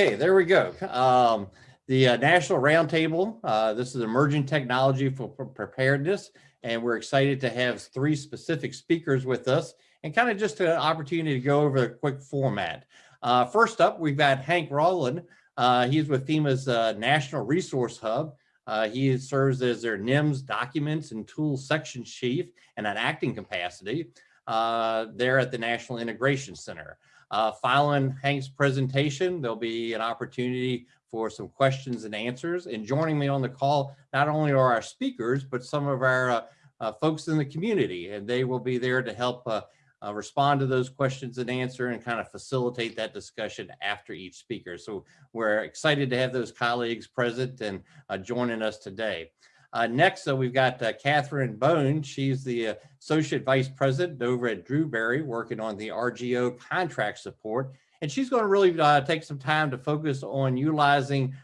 Okay, there we go. Um, the uh, National Roundtable, uh, this is emerging technology for, preparedness, and we're excited to have three specific speakers with us and kind of just an opportunity to go over a quick format. Uh, first up, we've got Hank Rowland. Uh, he's with FEMA's uh, National Resource Hub. Uh, he serves as their NIMS documents and tools section chief in an acting capacity there at the National Integration Center. Uh, following Hank's presentation, there'll be an opportunity for some questions and answers. And joining me on the call, not only are our speakers, but some of our uh, uh, folks in the community, and they will be there to help uh, uh, respond to those questions and answer and kind of facilitate that discussion after each speaker. So we're excited to have those colleagues present and uh, joining us today. Uh, next, uh, we've got uh, Catherine Bone. She's the uh, Associate Vice President over at Dewberry, working on the RGO contract support. And she's going to really uh, take some time to focus on utilizing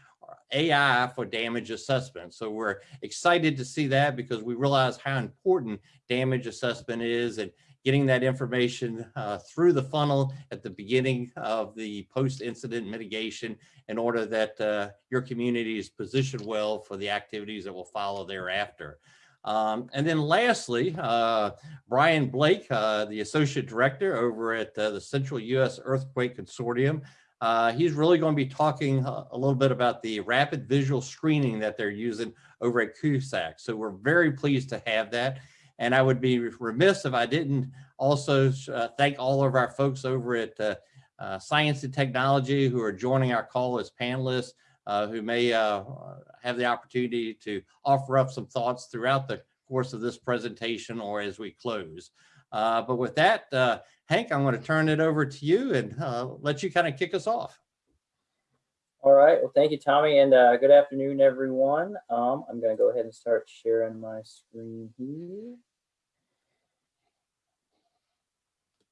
AI for damage assessment. So we're excited to see that because we realize how important damage assessment is and getting that information uh, through the funnel at the beginning of the post-incident mitigation in order that uh, your community is positioned well for the activities that will follow thereafter. Um, and then lastly, uh, Brian Blake, uh, the Associate Director over at uh, the Central U.S. Earthquake Consortium, uh, he's really going to be talking a little bit about the rapid visual screening that they're using over at CUSEC. So we're very pleased to have that. And I would be remiss if I didn't also uh, thank all of our folks over at uh, uh, Science and Technology who are joining our call as panelists, uh, who may uh, have the opportunity to offer up some thoughts throughout the course of this presentation or as we close. Uh, but with that, Hank, I'm going to turn it over to you and let you kind of kick us off. All right. Well, thank you, Tommy, and uh, good afternoon, everyone. Um, I'm going to go ahead and start sharing my screen here.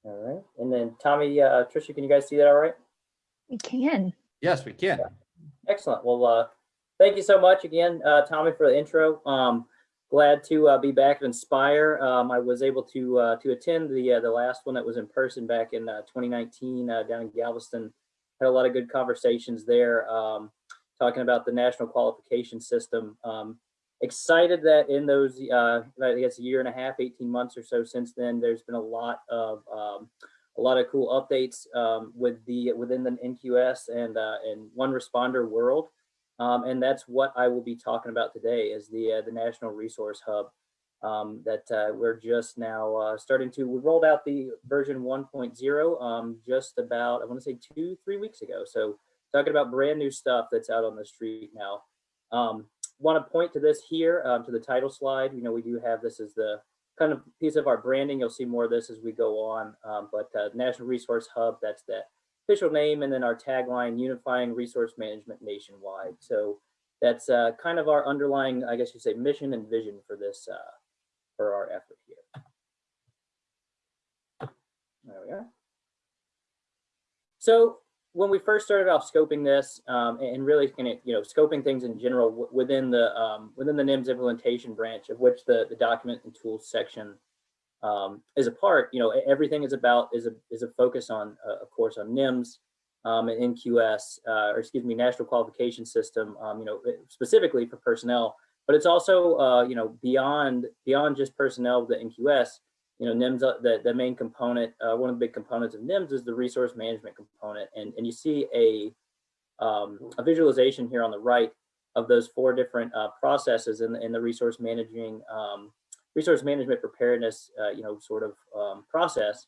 All right. And then Tommy, uh, Trisha, can you guys see that all right? We can. Yes, we can. Yeah. Excellent. Well, uh, thank you so much again, uh, Tommy, for the intro. Um, glad to uh, be back at Inspire. Um, I was able to uh, to attend the uh, the last one that was in person back in uh, 2019 uh, down in Galveston. Had a lot of good conversations there, um, talking about the national qualification system. Um, excited that in those, uh, I guess a year and a half, 18 months or so since then, there's been a lot of um, a lot of cool updates um, with the within the NQS and uh, and one responder world. Um, and that's what I will be talking about today is the uh, the National Resource Hub um, that uh, we're just now uh, starting to, we rolled out the version 1.0 um, just about, I want to say two, three weeks ago. So talking about brand new stuff that's out on the street now. Um, want to point to this here, um, to the title slide. You know, we do have this as the kind of piece of our branding. You'll see more of this as we go on. Um, but uh, National Resource Hub, that's the official name, and then our tagline, Unifying Resource Management Nationwide. So that's uh, kind of our underlying, I guess you say, mission and vision for this uh, for our effort here. There we are. So when we first started off scoping this um, and really kind of, you know, scoping things in general within the um, within the NIMS implementation branch of which the, the document and tools section um, is a part, you know, everything is about is a is a focus on, uh, of course, on NIMS um, and NQS, uh, or excuse me, National Qualification System, um, you know, specifically for personnel, but it's also, uh, you know, beyond beyond just personnel, the NQS, you know, NIMS, uh, the, the main component, uh, one of the big components of NIMS is the resource management component. And, and you see a, um, a visualization here on the right of those four different uh, processes in the, in the resource managing, um, resource management preparedness, uh, you know, sort of um, process.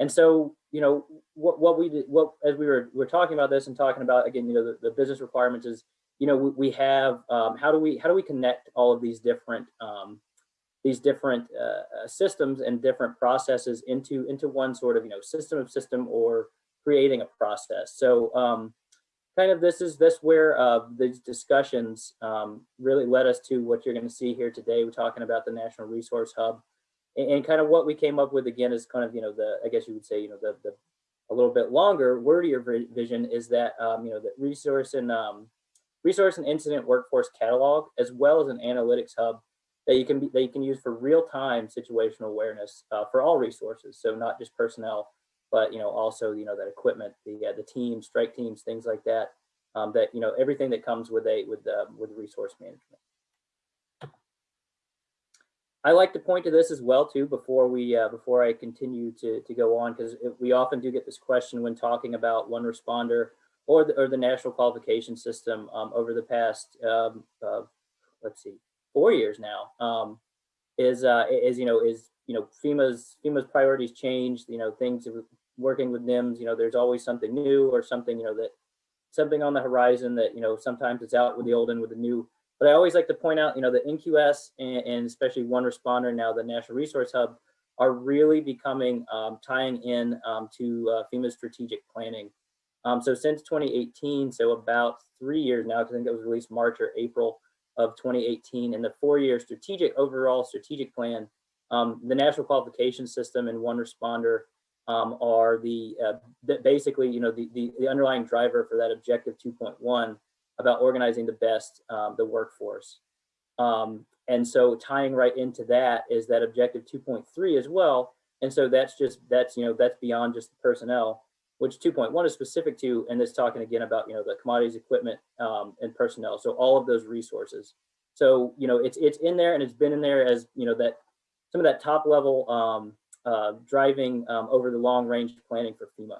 And so, you know, what, what we did, what, as we were, we were talking about this and talking about, again, you know, the, the business requirements is, you know, we, we have, um, how do we, how do we connect all of these different, um, these different uh, uh, systems and different processes into into one sort of you know system of system or creating a process. So um, kind of this is this where uh, these discussions um, really led us to what you're going to see here today. We're talking about the National Resource Hub and, and, kind of what we came up with again is kind of you know the I guess you would say you know the the a little bit longer wordier vision is that um, you know the resource and um, resource and incident workforce catalog as well as an analytics hub that you can be, that you can use for real-time situational awareness uh, for all resources. So not just personnel, but you know also you know that equipment, the uh, the teams, strike teams, things like that. um, that, you know, everything that comes with a, with, uh, with resource management. I like to point to this as well too before we uh, before I continue to to go on because we often do get this question when talking about one responder or the or the national qualification system um, over the past um, uh, let's see four years now um, is uh, is you know is you know FEMA's FEMA's priorities change. you know things working with NIMS you know there's always something new or something you know that something on the horizon that you know sometimes it's out with the old and with the new but I always like to point out, you know, the NQS and, and especially One Responder now, the National Resource Hub, are really becoming um, tying in um, to uh, FEMA strategic planning. Um, so since 2018, so about three years now, because I think it was released March or April of 2018, and the four-year strategic overall strategic plan, um, the National Qualification System and One Responder um, are the, uh, the, basically, you know, the, the, the underlying driver for that objective 2.1 about organizing the best, um, the workforce. Um, and so tying right into that is that objective 2.3 as well. And so that's just, that's, you know, that's beyond just the personnel, which 2.1 is specific to, and it's talking again about, you know, the commodities, equipment, um, and personnel. So all of those resources. So, you know, it's, it's in there and it's been in there as, you know, that some of that top level um, uh, driving um, over the long range planning for FEMA.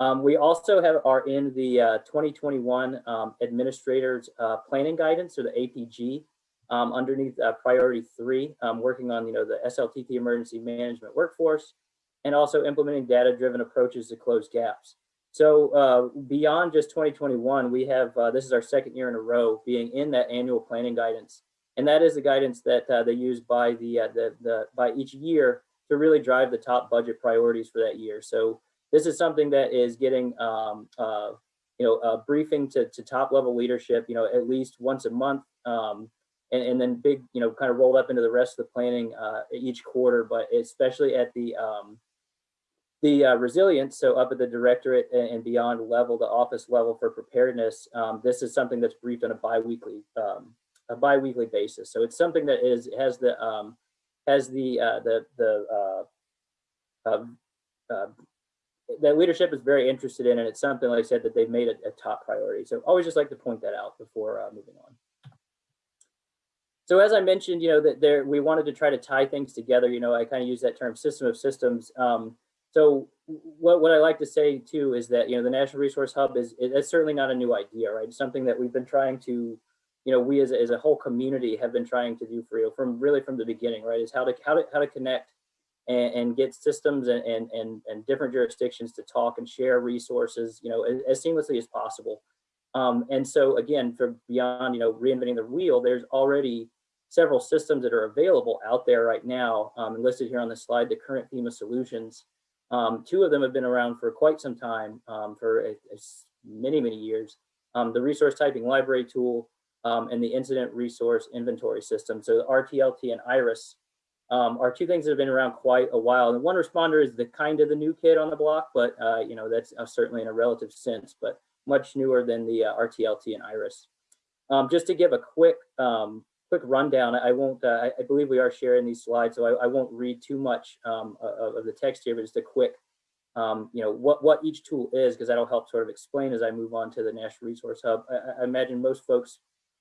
Um, we also have are in the uh, 2021 um, Administrators uh, Planning Guidance, or the APG, um, underneath uh, Priority 3, um, working on you know the SLTT Emergency Management Workforce, and also implementing data-driven approaches to close gaps. So uh, beyond just 2021, we have, uh, this is our second year in a row being in that annual planning guidance. And that is the guidance that uh, they use by the, the, the, by each year to really drive the top budget priorities for that year. So this is something that is getting um, uh, you know a briefing to, to top level leadership you know at least once a month um, and, and, then big you know kind of rolled up into the rest of the planning uh, each quarter but especially at the um, the uh, resilience so up at the directorate and beyond level the office level for preparedness um, this is something that's briefed on a biweekly um, a biweekly basis so it's something that is has the um, has the uh, the the uh, uh, that leadership is very interested in, and it's something, like I said, that they've made a, a top priority. So always just like to point that out before uh, moving on. So as I mentioned, you know, that there we wanted to try to tie things together. You know, I kind of use that term system of systems. Um, so what, what I like to say too is that, you know, the National Resource Hub is, it's certainly not a new idea, right? It's something that we've been trying to, you know, we as a, as a whole community have been trying to do for you from really from the beginning, right? Is how to, how to, how to connect and, and get systems and, and, and, and, different jurisdictions to talk and share resources, you know, as, as seamlessly as possible. Um, and so again, for beyond, you know, reinventing the wheel, there's already several systems that are available out there right now, um, listed here on the slide, the current FEMA solutions. Um, two of them have been around for quite some time, um, for a, a many, many years. Um, the resource typing library tool um, and the incident resource inventory system. So the RTLT and IRIS um, are two things that have been around quite a while. And one responder is the kind of the new kid on the block, but uh, you know that's uh, certainly in a relative sense, but much newer than the uh, RTLT and IRIS. Um, just to give a quick quick rundown, I won't. Uh, I believe we are sharing these slides, so I, I won't read too much um, of, of, the text here, but just a quick, um, you know, what what each tool is, because that'll help sort of explain as I move on to the National Resource Hub. I, I imagine most folks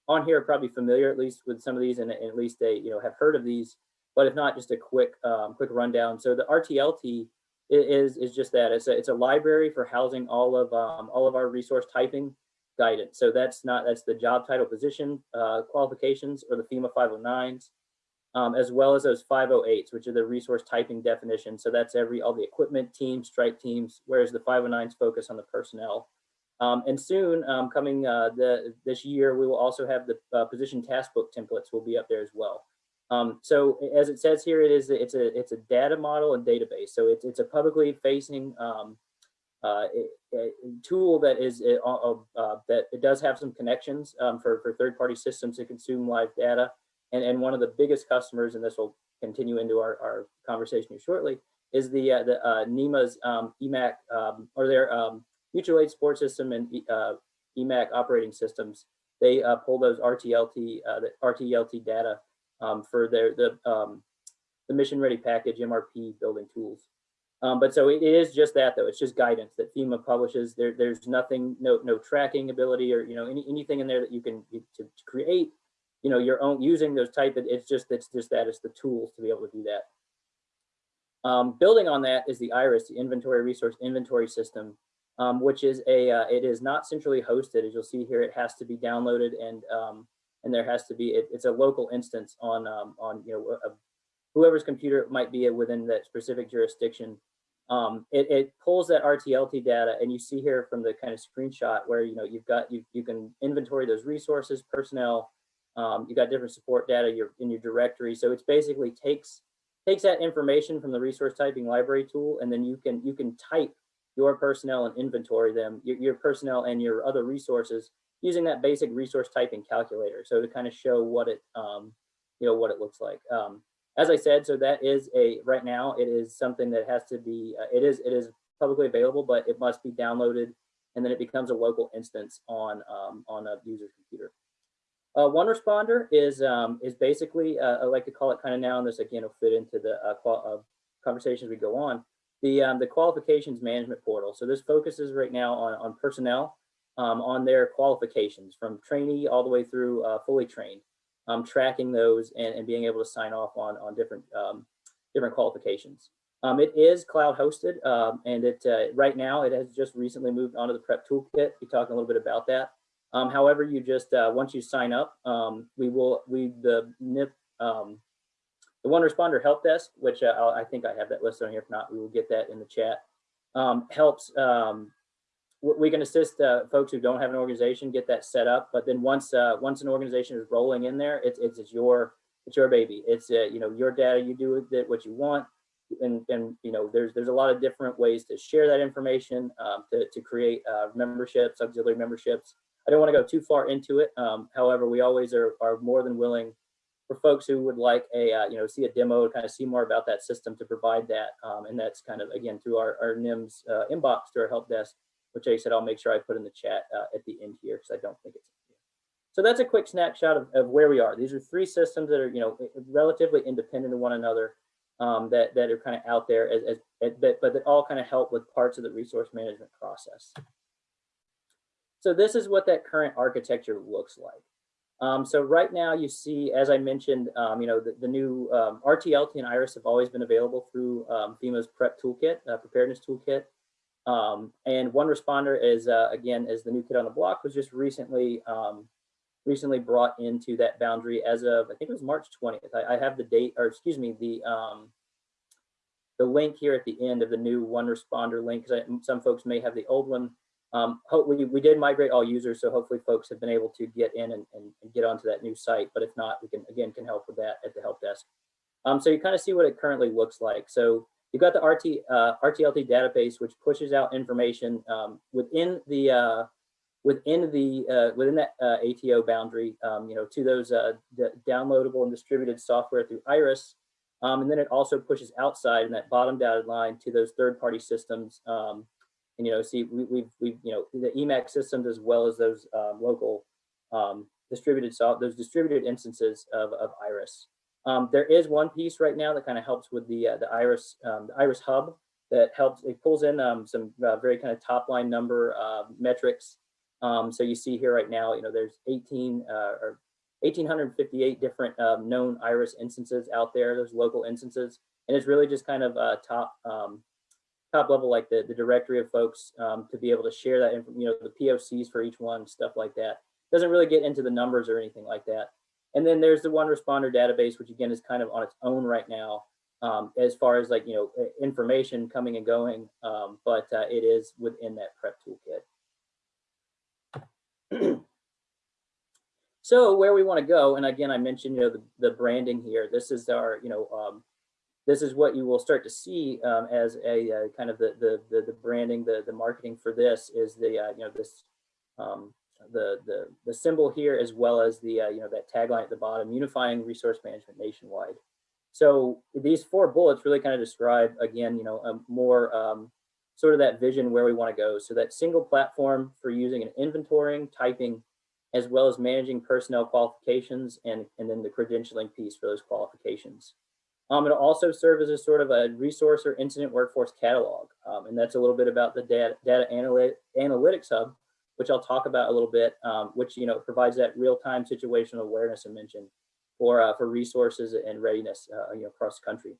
on here are probably familiar at least with some of these, and, and at least they you know have heard of these but if not, just a quick um, quick rundown. So the RTLT is is just that. It's a it's a library for housing all of um, all of our resource typing guidance. So that's not that's the job title position uh, qualifications or the FEMA 509s, um, as well as those 508s, which are the resource typing definitions. So that's every all the equipment teams, strike teams, whereas the 509s focus on the personnel. Um, and soon, um, coming uh, the this year, we will also have the uh, position task book templates will be up there as well. Um, so as it says here, it is it's a it's a data model and database. So it's it's a publicly facing um, uh, a, a tool that is uh, uh, that it does have some connections um, for for third party systems to consume live data. And and one of the biggest customers, and this will continue into our, our conversation shortly, is the uh, the uh, NEMA's um, EMAC um, or their um, mutual aid support system and uh, EMAC operating systems. They pull those RTLT the RTLT data um, for their the um, the mission ready package MRP building tools. Um, but so it is just that though. It's just guidance that FEMA publishes. There, there's nothing, no, no tracking ability or you know any, anything in there that you can to, to create, you know, your own using those type. It, it's just it's just that it's the tools to be able to do that. Um, building on that is the IRIS, the Inventory Resource Inventory System, um, which is a uh, it is not centrally hosted. As you'll see here, it has to be downloaded and um, and there has to be it, it's a local instance on um, on you know a, whoever's computer might be within that specific jurisdiction um, it, it, pulls that RTLT data and you see here from the kind of screenshot where, you know, you've got, you, you can inventory those resources, personnel, um, you got different support data you're in your directory. So it's basically takes, takes that information from the resource typing library tool, and then you can, you can type your personnel and inventory them, your, your personnel and your other resources using that basic resource typing calculator. So to kind of show what it, um, you know, what it looks like. Um, as I said, so that is a, right now, it is something that has to be, uh, it is it is publicly available, but it must be downloaded and then it becomes a local instance on, um, on a user's computer. Uh, one responder is um, is basically, uh, I like to call it kind of now, and this again will fit into the uh, uh, conversations we go on, the, um, the qualifications management portal. So this focuses right now on, on personnel, um, on their qualifications from trainee all the way through uh, fully trained um, tracking those and, and, being able to sign off on, on different, um, different qualifications. Um, it is cloud hosted um, and it uh, right now it has just recently moved onto the prep toolkit. Be talking a little bit about that. Um, however, you just uh, once you sign up, um, we will we the NIP the one responder help desk, which uh, I think I have that listed on here. If not, we will get that in the chat. helps we can assist uh, folks who don't have an organization get that set up. But then once uh, once an organization is rolling in there, it's it's, it's your it's your baby. It's uh, you know your data. You do with it what you want, and and you know there's there's a lot of different ways to share that information um, to to create uh, memberships, auxiliary memberships. I don't want to go too far into it. Um, however, we always are are more than willing for folks who would like a uh, you know see a demo kind of see more about that system to provide that um, and that's kind of again through our, our NIMS uh, inbox to our help desk which I said I'll make sure I put in the chat uh, at the end here because I don't think it's. So that's a quick snapshot of, of where we are. These are three systems that are, you know, relatively independent of one another um, that, that are kind of out there as, as, as but, but that all kind of help with parts of the resource management process. So this is what that current architecture looks like. Um, so right now you see, as I mentioned, um, you know, the, the new um, RTLT and IRIS have always been available through um, FEMA's PrEP toolkit, uh, preparedness toolkit. Um, and one responder is, uh, again, is the new kid on the block was just recently um, recently brought into that boundary as of, I think it was March 20th. I, I have the date, or excuse me, the um, the link here at the end of the new one responder link, because some folks may have the old one. Um, we, we did migrate all users, so hopefully folks have been able to get in and, and, and, get onto that new site. But if not, we can, again, can help with that at the help desk. Um, so you kind of see what it currently looks like. So You've got the RT, uh, RTLT database, which pushes out information um, within the uh, within the uh, within that uh, ATO boundary, um, you know, to those uh, downloadable and distributed software through Iris, um, and then it also pushes outside in that bottom dotted line to those third-party systems. Um, and you know, see, we, we've we've you know the EMAC's systems as well as those um, local um, distributed soft those distributed instances of, of Iris. Um, there is one piece right now that kind of helps with the uh, the Iris um, the Iris Hub that helps. It pulls in um, some uh, very kind of top line number uh, metrics. Um, so you see here right now, you know, there's 18 uh, or 1,858 different um, known Iris instances out there. There's local instances, and it's really just kind of uh, top um, top level, like the the directory of folks to be able to share that, you know, the POCs for each one, stuff like that. Doesn't really get into the numbers or anything like that. And then there's the one responder database, which again is kind of on its own right now, um, as far as like, you know, information coming and going, um, but uh, it is within that prep toolkit. so where we want to go, and again, I mentioned, you know, the, the branding here, this is our, you know, um, this is what you will start to see um, as a uh, kind of the, the, the, the, branding, the, the marketing for this is the, uh, you know, this um, the, the, the symbol here as well as the, uh, you know, that tagline at the bottom, unifying resource management nationwide. So these four bullets really kind of describe, again, you know, a more um, sort of that vision where we want to go. So that single platform for using an inventorying, typing, as well as managing personnel qualifications and, and then the credentialing piece for those qualifications. Um, it'll also serve as a sort of a resource or incident workforce catalog. Um, and that's a little bit about the data, data analyt analytics hub, which I'll talk about a little bit, um, which, you know, provides that real-time situational awareness I mentioned for, uh, for resources and readiness, uh, you know, across the country.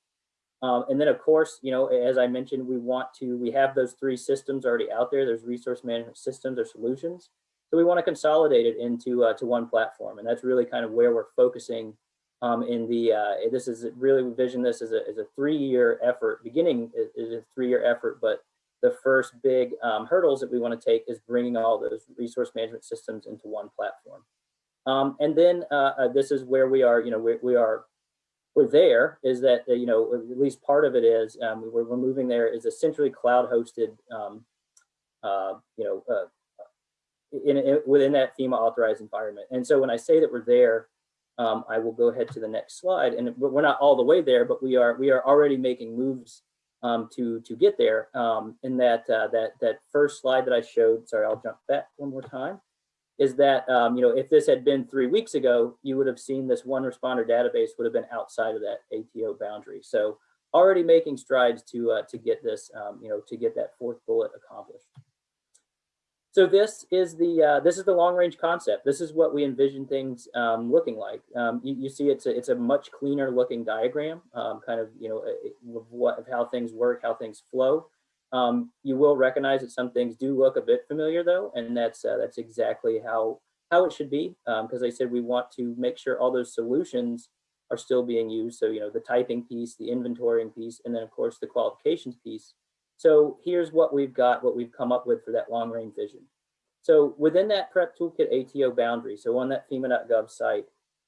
Um, and then of course, you know, as I mentioned, we want to, we have those three systems already out there. There's resource management systems or solutions. So we want to consolidate it into uh, to one platform. And that's really kind of where we're focusing um, in the, uh, this is really, vision this as a, as a three-year effort, beginning is, a three-year effort, but the first big um, hurdles that we want to take is bringing all those resource management systems into one platform. Um, and then uh, uh, this is where we are, you know, we, we are we're there is that, uh, you know, at least part of it is um, we're, we're moving there is essentially cloud hosted, um, uh, you know, uh, in, in, within that FEMA authorized environment. And so when I say that we're there, um, I will go ahead to the next slide. And we're not all the way there, but we are we are already making moves um, to to get there. Um, in that uh, that that first slide that I showed, sorry, I'll jump back one more time is that, um, you know, if this had been three weeks ago, you would have seen this one responder database would have been outside of that ATO boundary. So already making strides to, uh, to get this, um, you know, to get that fourth bullet accomplished. So this is the uh, this is the long range concept. This is what we envision things um, looking like. Um, you, you, see, it's a it's a much cleaner looking diagram, um, kind of you know of what of how things work, how things flow. Um, you will recognize that some things do look a bit familiar though, and that's uh, that's exactly how how it should be. Because um, I said we want to make sure all those solutions are still being used. So you know the typing piece, the inventorying piece, and then of course the qualifications piece. So here's what we've got, what we've come up with for that long range vision. So within that prep toolkit ATO boundary, so on that FEMA.gov site,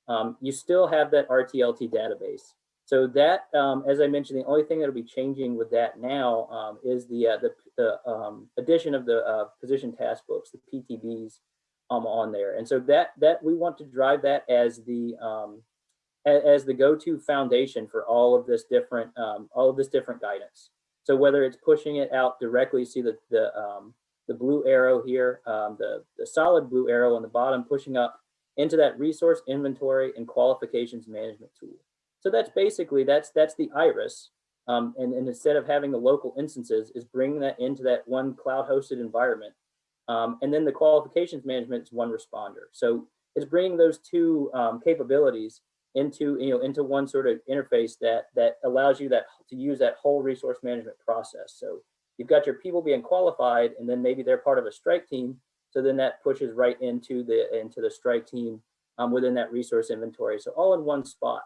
um, you still have that RTLT database. So that, um, as I mentioned, the only thing that'll be changing with that now um, is the uh, the, the um, addition of the uh, position task books, the PTBs, um, on there. And so that that we want to drive that as the um, as, the go-to foundation for all of this different all of this different guidance. So whether it's pushing it out directly, see the the um, the blue arrow here, um, the the solid blue arrow on the bottom, pushing up into that resource inventory and qualifications management tool. So that's basically, that's that's the iris. Um, and, and, instead of having the local instances is bringing that into that one cloud hosted environment. Um, and then the qualifications management is one responder. So it's bringing those two um, capabilities into, you know, into one sort of interface that, that allows you that to use that whole resource management process. So you've got your people being qualified and then maybe they're part of a strike team. So then that pushes right into the, into the strike team um, within that resource inventory. So all in one spot.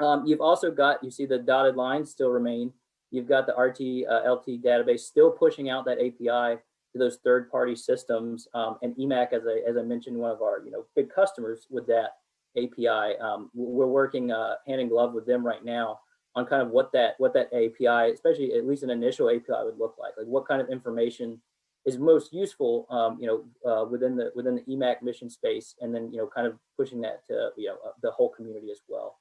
Um, you've also got, you see the dotted lines still remain. You've got the RT uh, LT database still pushing out that API to those third-party systems. Um, and EMAC, as I, as I mentioned, one of our you know big customers with that API. Um, we're working uh, hand in glove with them right now on kind of what that what that API, especially at least an initial API would look like. Like what kind of information is most useful, um, you know, uh, within the within the EMAC mission space, and then you know, kind of pushing that to you know uh, the whole community as well.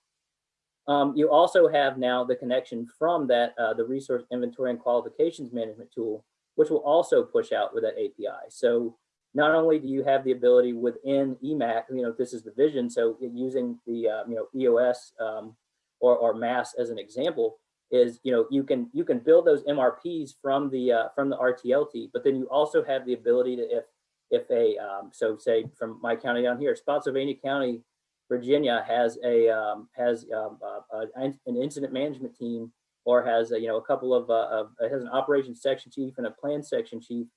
Um, you also have now the connection from that, uh, the resource inventory and qualifications management tool, which will also push out with that API. So not only do you have the ability within EMAC, you know, this is the vision. So using the, uh, you know, EOS um, or, or MASS as an example is, you know, you can, you can build those MRPs from the, uh, from the RTLT, but then you also have the ability to, if, if a, um, so say from my county down here, Spotsylvania County Virginia has a um, has um, uh, an incident management team or has a, you know a couple of, uh, of has an operations section chief and a plan section chief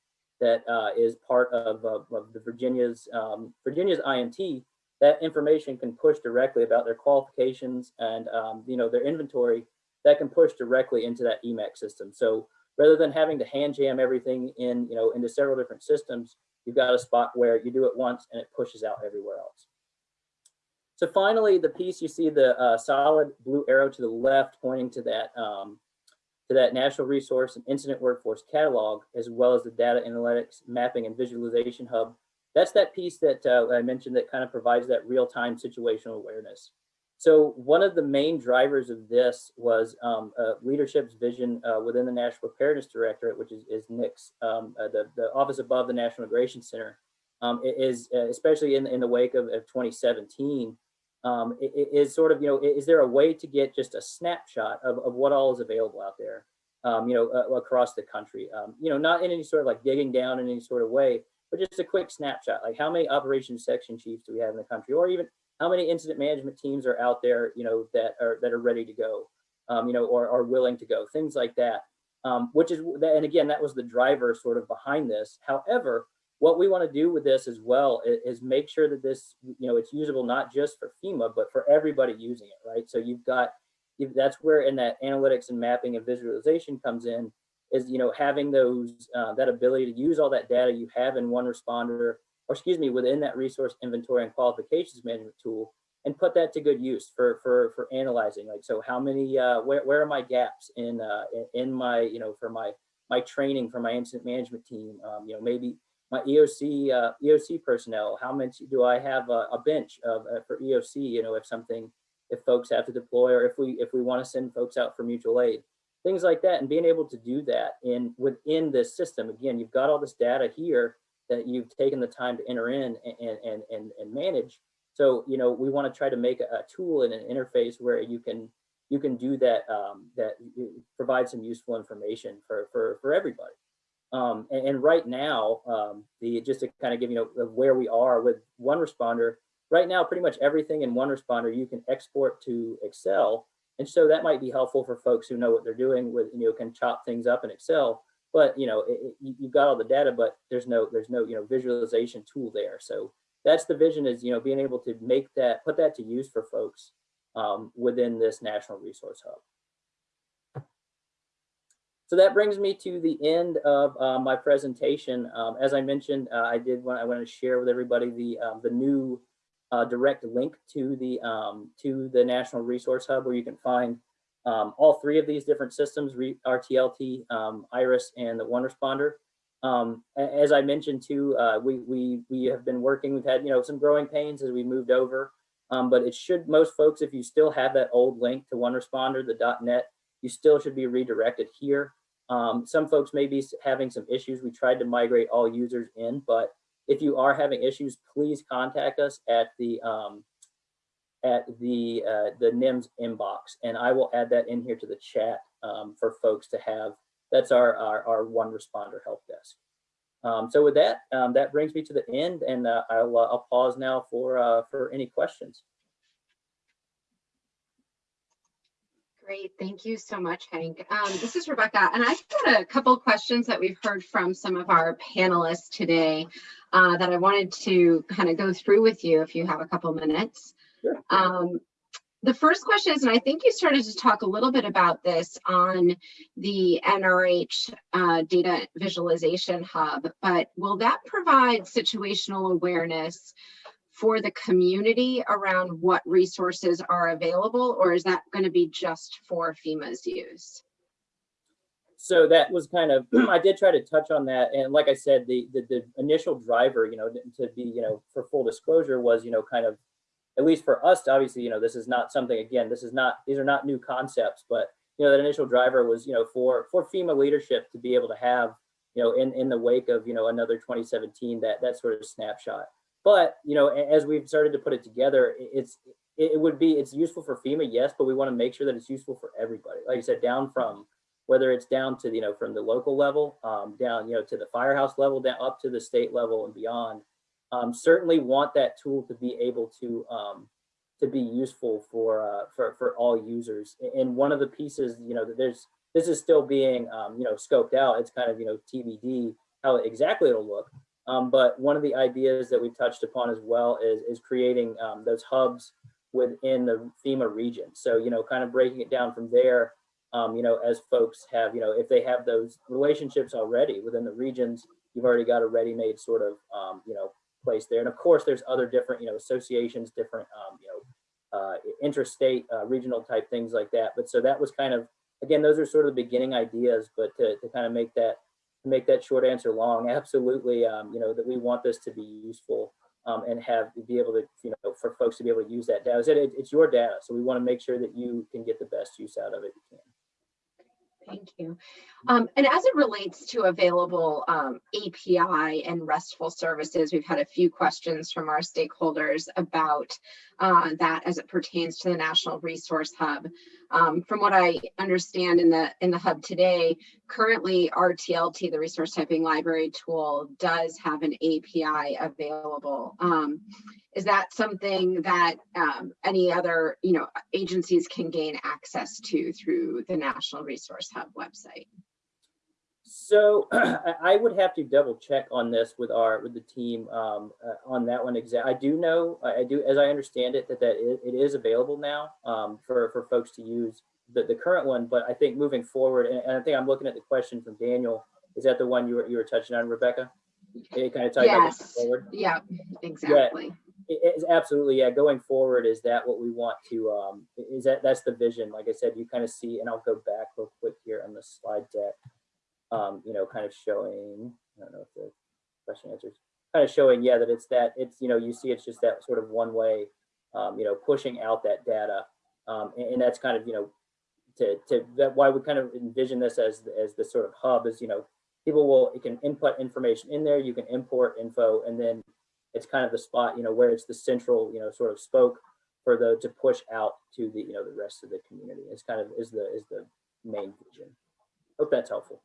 that uh, is part of, of, of the Virginia's um, Virginia's IMT. That information can push directly about their qualifications and um, you know their inventory that can push directly into that EMAC system. So rather than having to hand jam everything in you know into several different systems, you've got a spot where you do it once and it pushes out everywhere else. So finally, the piece you see the uh, solid blue arrow to the left pointing to that um, to that National Resource and Incident Workforce Catalog, as well as the Data Analytics Mapping and Visualization Hub. That's that piece that uh, I mentioned that kind of provides that real-time situational awareness. So one of the main drivers of this was um, uh, leadership's vision uh, within the National Preparedness Directorate, which is, is NICS, um, uh, the, the office above the National Integration Center, um, is uh, especially in, in the wake of, of 2017, um, is sort of, you know, is there a way to get just a snapshot of, of what all is available out there, um, you know, uh, across the country? Um, you know, not in any sort of like digging down in any sort of way, but just a quick snapshot, like how many operations section chiefs do we have in the country, or even how many incident management teams are out there, you know, that are that are ready to go, um, you know, or are willing to go, things like that. Um, which is, and again, that was the driver sort of behind this. However, what we want to do with this as well is, is make sure that this, you know, it's usable not just for FEMA, but for everybody using it, right? So you've got, that's where in that analytics and mapping and visualization comes in, is you know having those uh, that ability to use all that data you have in one responder, or excuse me, within that resource inventory and qualifications management tool, and put that to good use for for for analyzing. Like, so how many, uh, where where are my gaps in uh, in, in my you know for my my training for my incident management team? Um, you know maybe my EOC uh, EOC personnel. How much do I have a, a bench of uh, for EOC? You know if something if folks have to deploy or if we if we want to send folks out for mutual aid things like that and being able to do that in within this system again you've got all this data here that you've taken the time to enter in and and and, and manage so you know we want to try to make a, a, tool and an interface where you can you can do that um, that provide some useful information for for for everybody um, and, and, right now um, the just to kind of give you know where we are with one responder right now pretty much everything in one responder you can export to excel and so that might be helpful for folks who know what they're doing with, you know, can chop things up in Excel, but you know, it, it, you've got all the data, but there's no, there's no, you know, visualization tool there. So that's the vision is, you know, being able to make that, put that to use for folks um, within this National Resource Hub. So that brings me to the end of uh, my presentation. Um, as I mentioned, uh, I did want I want to share with everybody the um, the new uh, direct link to the um, to the National Resource Hub where you can find um, all three of these different systems, RTLT, um, IRIS, and the One Responder. Um, as I mentioned too, uh, we, we, we have been working, we've had you know some growing pains as we moved over, but it should, most folks, if you still have that old link to One Responder, the .NET, you still should be redirected here. Um, some folks may be having some issues. We tried to migrate all users in, but if you are having issues, please contact us at the um, at the uh, the NIMS inbox, and I will add that in here to the chat um, for folks to have. That's our our, our one responder help desk. Um, so with that, um, that brings me to the end, and uh, I'll uh, I'll pause now for uh, for any questions. Great, thank you so much, Hank. Um, this is Rebecca, and I've got a couple questions that we've heard from some of our panelists today uh, that I wanted to kind of go through with you if you have a couple minutes. Sure. Um, the first question is, and I think you started to talk a little bit about this on the NRH uh, data visualization hub, but will that provide situational awareness for the community around what resources are available, or is that going to be just for FEMA's use? So that was kind of, I did try to touch on that. And like I said, the, the, the initial driver, you know, to be, you know, for full disclosure was, you know, kind of, at least for us, obviously, you know, this is not something, again, this is not, these are not new concepts, but, you know, that initial driver was, you know, for, for FEMA leadership to be able to have, you know, in, in the wake of, you know, another 2017, that, that sort of snapshot. But, you know, as we've started to put it together, it's, it would be, it's useful for FEMA, yes, but we want to make sure that it's useful for everybody. Like I said, down from, whether it's down to, you know, from the local level, um, down, you know, to the firehouse level, down up to the state level and beyond. Um, certainly want that tool to be able to, um, to be useful for, uh, for, for all users. And one of the pieces, you know, that there's, this is still being, um, you know, scoped out. It's kind of, you know, TBD how exactly it'll look. Um, but one of the ideas that we've touched upon as well is, is creating um, those hubs within the FEMA region. So, you know, kind of breaking it down from there, um, you know, as folks have, you know, if they have those relationships already within the regions, you've already got a ready-made sort of, um, you know, place there. And of course, there's other different, you know, associations, different, um, you know, uh, interstate, uh, regional type things like that. But so that was kind of, again, those are sort of the beginning ideas, but to, to kind of make that make that short answer long, absolutely, um, you know, that we want this to be useful um, and have be able to, you know, for folks to be able to use that data. It, it's your data, so we want to make sure that you can get the best use out of it you can. Thank you. Um, and as it relates to available um, API and RESTful services, we've had a few questions from our stakeholders about uh, that as it pertains to the National Resource Hub. Um, from what I understand in the in the hub today, currently RTLT, the Resource Typing Library tool, does have an API available. Um, is that something that um, any other you know agencies can gain access to through the National Resource Hub website? So I would have to double check on this with our with the team um, uh, on that one. Exact. I do know. I do, as I understand it, that that it, it is available now um, for for folks to use the the current one. But I think moving forward, and, and I think I'm looking at the question from Daniel. Is that the one you were you were touching on, Rebecca? It kind of moving Yes. forward. Yeah, exactly. It- It's absolutely, yeah, going forward, is that what we want to, um, is that, that's the vision, like I said, you kind of see, and I'll go back real quick here on the slide deck. Um, you know, kind of showing, I don't know if the question answers, kind of showing, yeah, that it's that, it's, you know, you see it's just that sort of one way, um, you know, pushing out that data. Um, and, and that's kind of, you know, to, to, that why we kind of envision this as, as the sort of hub is, you know, people will, you can input information in there, you can import info, and then it's kind of the spot, you know, where it's the central, you know, sort of spoke for the to push out to the, you know, the rest of the community. It's kind of is the is the main vision. Hope that's helpful.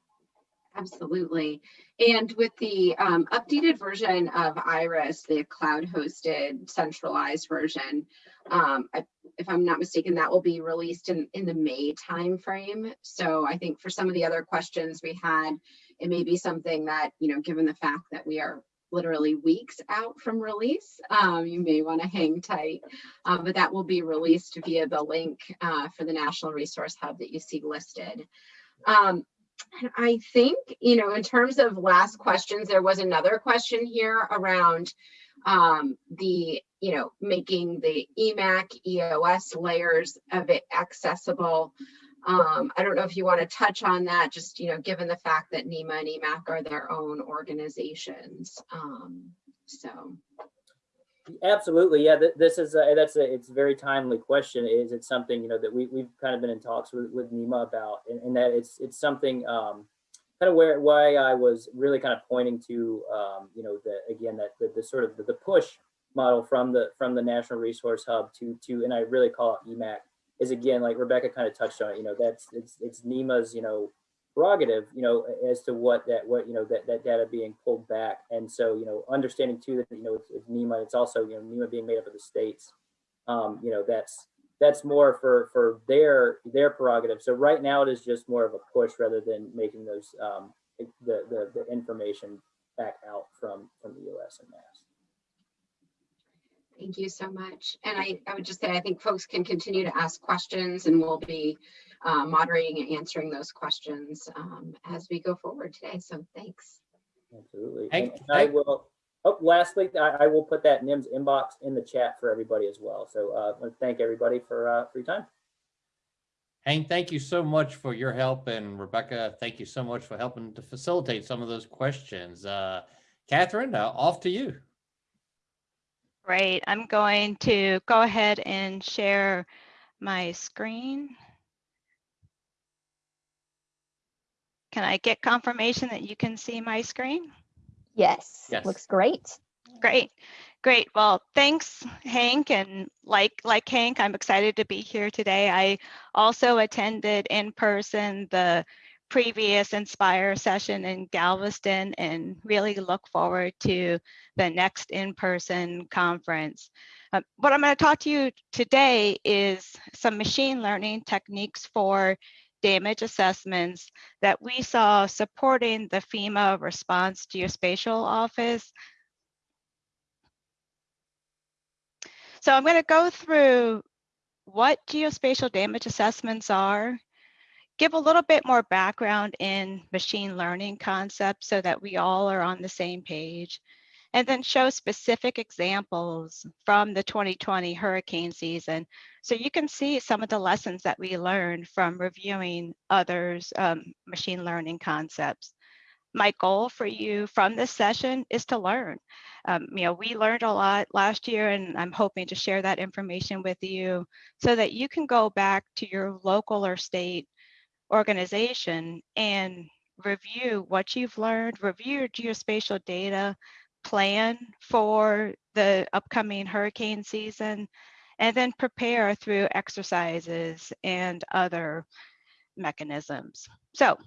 Absolutely. And with the um, updated version of Iris, the cloud hosted centralized version, um, I, if I'm not mistaken, that will be released in, in the May timeframe. So I think for some of the other questions we had, it may be something that, you know, given the fact that we are literally weeks out from release, um, you may want to hang tight. Um, but that will be released via the link uh, for the National Resource Hub that you see listed. Um, and I think, you know, in terms of last questions, there was another question here around um, the, you know, making the EMAC, EOS layers of it accessible. Um, I don't know if you want to touch on that, just, you know, given the fact that NEMA and EMAC are their own organizations. Um, so, Absolutely, yeah. th- This is a, that's a it's a very timely question. Is it something you know that we we've kind of been in talks with with NEMA about, and, and that it's it's something um, kind of where why I was really kind of pointing to um, you know the again that the, the sort of the, the push model from the from the National Resource Hub to to and I really call it EMAC is again like Rebecca kind of touched on it. You know that's it's it's NEMA's you know prerogative, you know, as to what that, what, you know, that, that data being pulled back. And so, you know, understanding too that, you know, it's, it's NEMA, it's also, you know, NEMA being made up of the states. Um, you know, that's, that's more for, for their, their prerogative. So right now it is just more of a push rather than making those, um, the, the, the information back out from, from the US and mass. Thank you so much. And I, I would just say, I think folks can continue to ask questions and we'll be uh, moderating and answering those questions um, as we go forward today. So thanks. Absolutely. Hank- And I will, oh, lastly, I, I will put that NIMS inbox in the chat for everybody as well. So uh, I want to thank everybody for, uh, for your time. Hank, thank you so much for your help. And Rebecca, thank you so much for helping to facilitate some of those questions. Uh, Catherine, uh, off to you. Great. I'm going to go ahead and share my screen. Can I get confirmation that you can see my screen? Yes, Yes. looks great. Great, great. Well, thanks, Hank. And like like Hank, I'm excited to be here today. I also attended in person the previous Inspire session in Galveston and really look forward to the next in-person conference. Uh, what I'm going to talk to you today is some machine learning techniques for damage assessments that we saw supporting the FEMA response geospatial office. So I'm going to go through what geospatial damage assessments are, give a little bit more background in machine learning concepts so that we all are on the same page, and then show specific examples from the 2020 hurricane season so you can see some of the lessons that we learned from reviewing others' um, machine learning concepts. My goal for you from this session is to learn. Um, you know, we learned a lot last year and I'm hoping to share that information with you so that you can go back to your local or state organization and review what you've learned, review your geospatial data, plan for the upcoming hurricane season, and then prepare through exercises and other mechanisms. So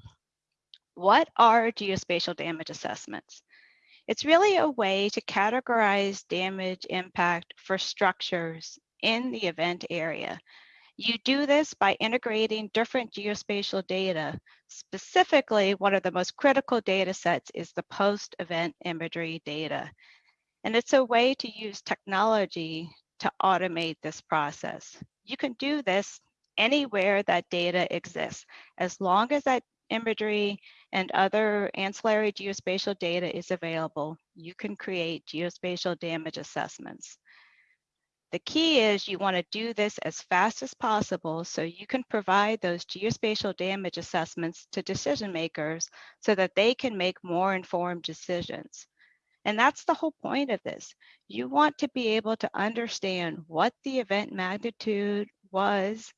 what are geospatial damage assessments? It's really a way to categorize damage impact for structures in the event area. You do this by integrating different geospatial data. Specifically, one of the most critical data sets is the post-event imagery data. And it's a way to use technology to automate this process. You can do this anywhere that data exists, as long as that imagery and other ancillary geospatial data is available, you can create geospatial damage assessments. The key is you want to do this as fast as possible so you can provide those geospatial damage assessments to decision makers so that they can make more informed decisions. And that's the whole point of this. You want to be able to understand what the event magnitude was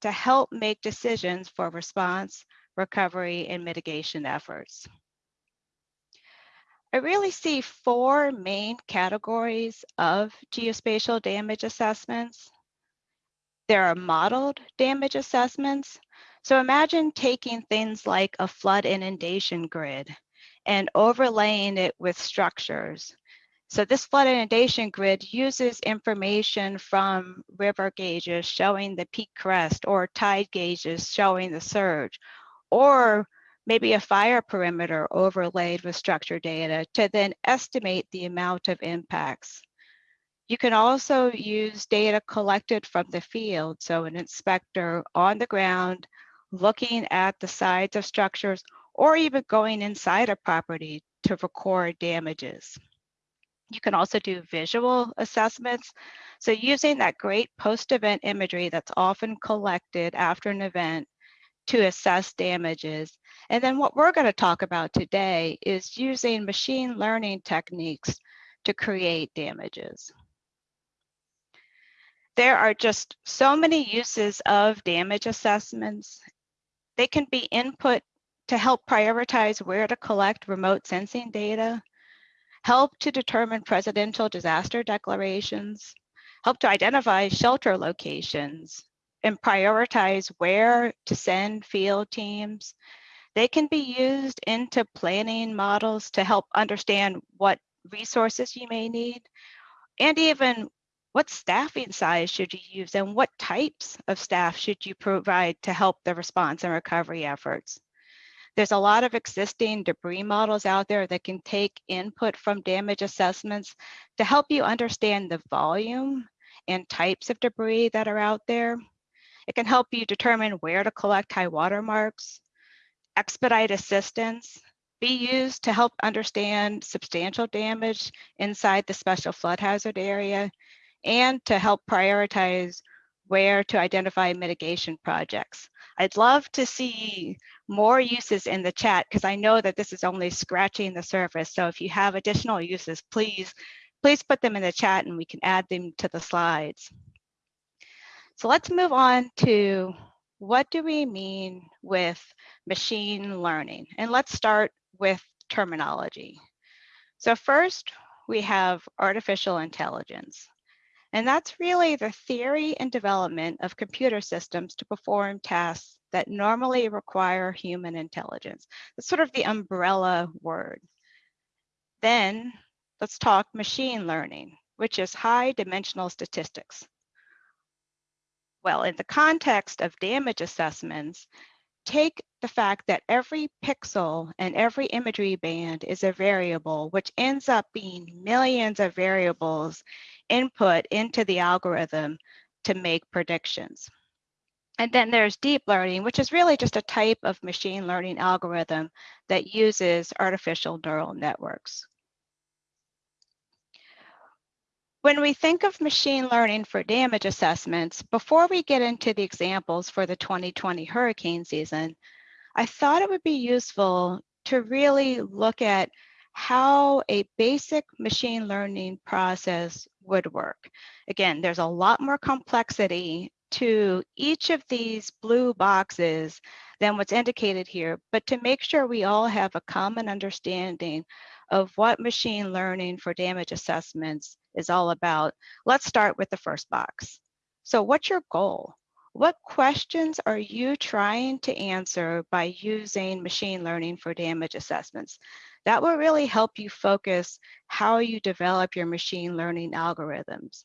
to help make decisions for response, recovery, and mitigation efforts. I really see four main categories of geospatial damage assessments. There are modeled damage assessments. So imagine taking things like a flood inundation grid and overlaying it with structures. So this flood inundation grid uses information from river gauges showing the peak crest or tide gauges showing the surge, or maybe a fire perimeter overlaid with structure data to then estimate the amount of impacts. You can also use data collected from the field. So an inspector on the ground looking at the sides of structures or even going inside a property to record damages. You can also do visual assessments. So using that great post-event imagery that's often collected after an event to assess damages. And then what we're going to talk about today is using machine learning techniques to create damages. There are just so many uses of damage assessments. They can be input to help prioritize where to collect remote sensing data, help to determine presidential disaster declarations, help to identify shelter locations, and prioritize where to send field teams. They can be used into planning models to help understand what resources you may need and even what staffing size should you use and what types of staff should you provide to help the response and recovery efforts. There's a lot of existing debris models out there that can take input from damage assessments to help you understand the volume and types of debris that are out there. It can help you determine where to collect high water marks, expedite assistance, be used to help understand substantial damage inside the special flood hazard area, and to help prioritize where to identify mitigation projects. I'd love to see more uses in the chat because I know that this is only scratching the surface. So if you have additional uses, please, please put them in the chat and we can add them to the slides. So let's move on to what do we mean with machine learning? And let's start with terminology. So first, we have artificial intelligence. And that's really the theory and development of computer systems to perform tasks that normally require human intelligence. That's sort of the umbrella word. Then let's talk machine learning, which is high dimensional statistics. Well, in the context of damage assessments, take the fact that every pixel and every imagery band is a variable, which ends up being millions of variables input into the algorithm to make predictions. And then there's deep learning, which is really just a type of machine learning algorithm that uses artificial neural networks. When we think of machine learning for damage assessments, before we get into the examples for the 2020 hurricane season, I thought it would be useful to really look at how a basic machine learning process would work. Again, there's a lot more complexity to each of these blue boxes than what's indicated here, but to make sure we all have a common understanding of what machine learning for damage assessments is all about, let's start with the first box. So what's your goal? What questions are you trying to answer by using machine learning for damage assessments? That will really help you focus how you develop your machine learning algorithms.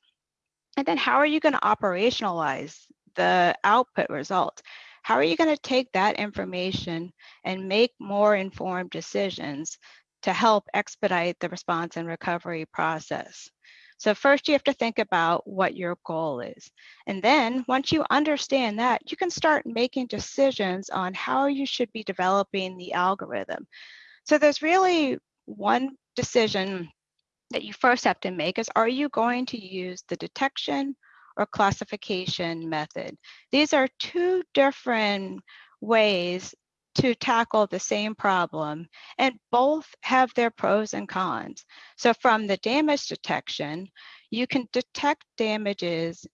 And then how are you going to operationalize the output result? How are you going to take that information and make more informed decisions to help expedite the response and recovery process? So first you have to think about what your goal is. And then once you understand that, you can start making decisions on how you should be developing the algorithm. So there's really one decision that you first have to make is, are you going to use the detection or classification method? These are two different ways to tackle the same problem and both have their pros and cons. So from the damage detection, you can detect damages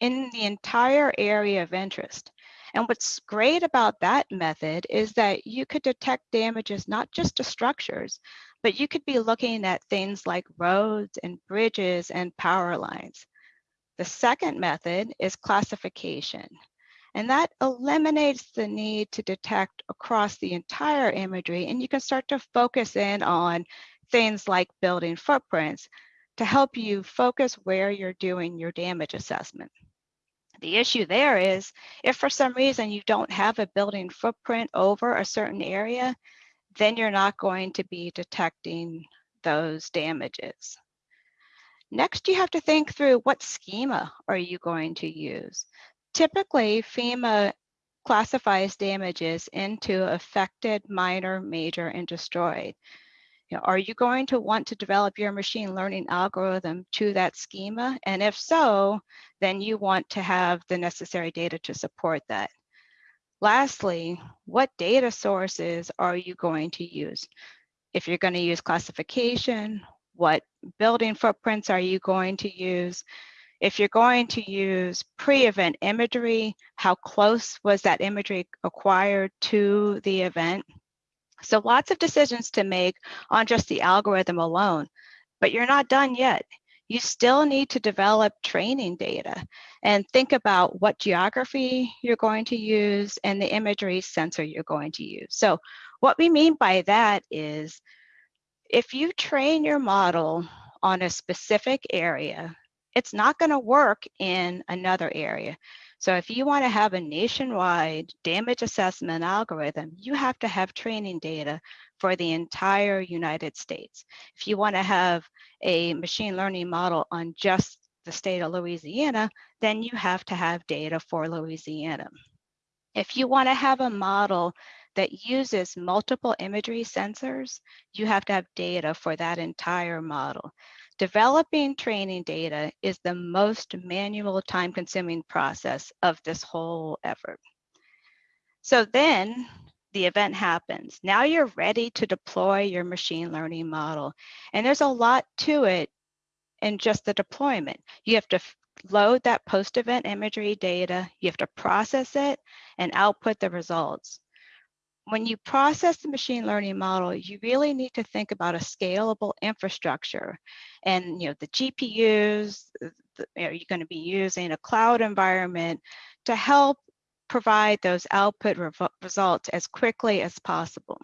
in the entire area of interest. And what's great about that method is that you could detect damages not just to structures, but you could be looking at things like roads and bridges and power lines. The second method is classification. And that eliminates the need to detect across the entire imagery. And you can start to focus in on things like building footprints to help you focus where you're doing your damage assessment. The issue there is if for some reason you don't have a building footprint over a certain area, then you're not going to be detecting those damages. Next, you have to think through what schema are you going to use? Typically, FEMA classifies damages into affected, minor, major, and destroyed. You know, are you going to want to develop your machine learning algorithm to that schema? And if so, then you want to have the necessary data to support that. Lastly, what data sources are you going to use? If you're going to use classification, what building footprints are you going to use? If you're going to use pre-event imagery, how close was that imagery acquired to the event? So lots of decisions to make on just the algorithm alone, but you're not done yet. You still need to develop training data and think about what geography you're going to use and the imagery sensor you're going to use. So what we mean by that is if you train your model on a specific area, it's not going to work in another area. So if you want to have a nationwide damage assessment algorithm, you have to have training data for the entire United States. If you want to have a machine learning model on just the state of Louisiana, then you have to have data for Louisiana. If you want to have a model that uses multiple imagery sensors, you have to have data for that entire model. Developing training data is the most manual time consuming process of this whole effort. So then the event happens. Now you're ready to deploy your machine learning model. And there's a lot to it in just the deployment. You have to load that post-event imagery data, you have to process it and output the results when you process the machine learning model, you really need to think about a scalable infrastructure. And you know, the GPUs, uh, the, you know, you're going to be using a cloud environment to help provide those output re results as quickly as possible.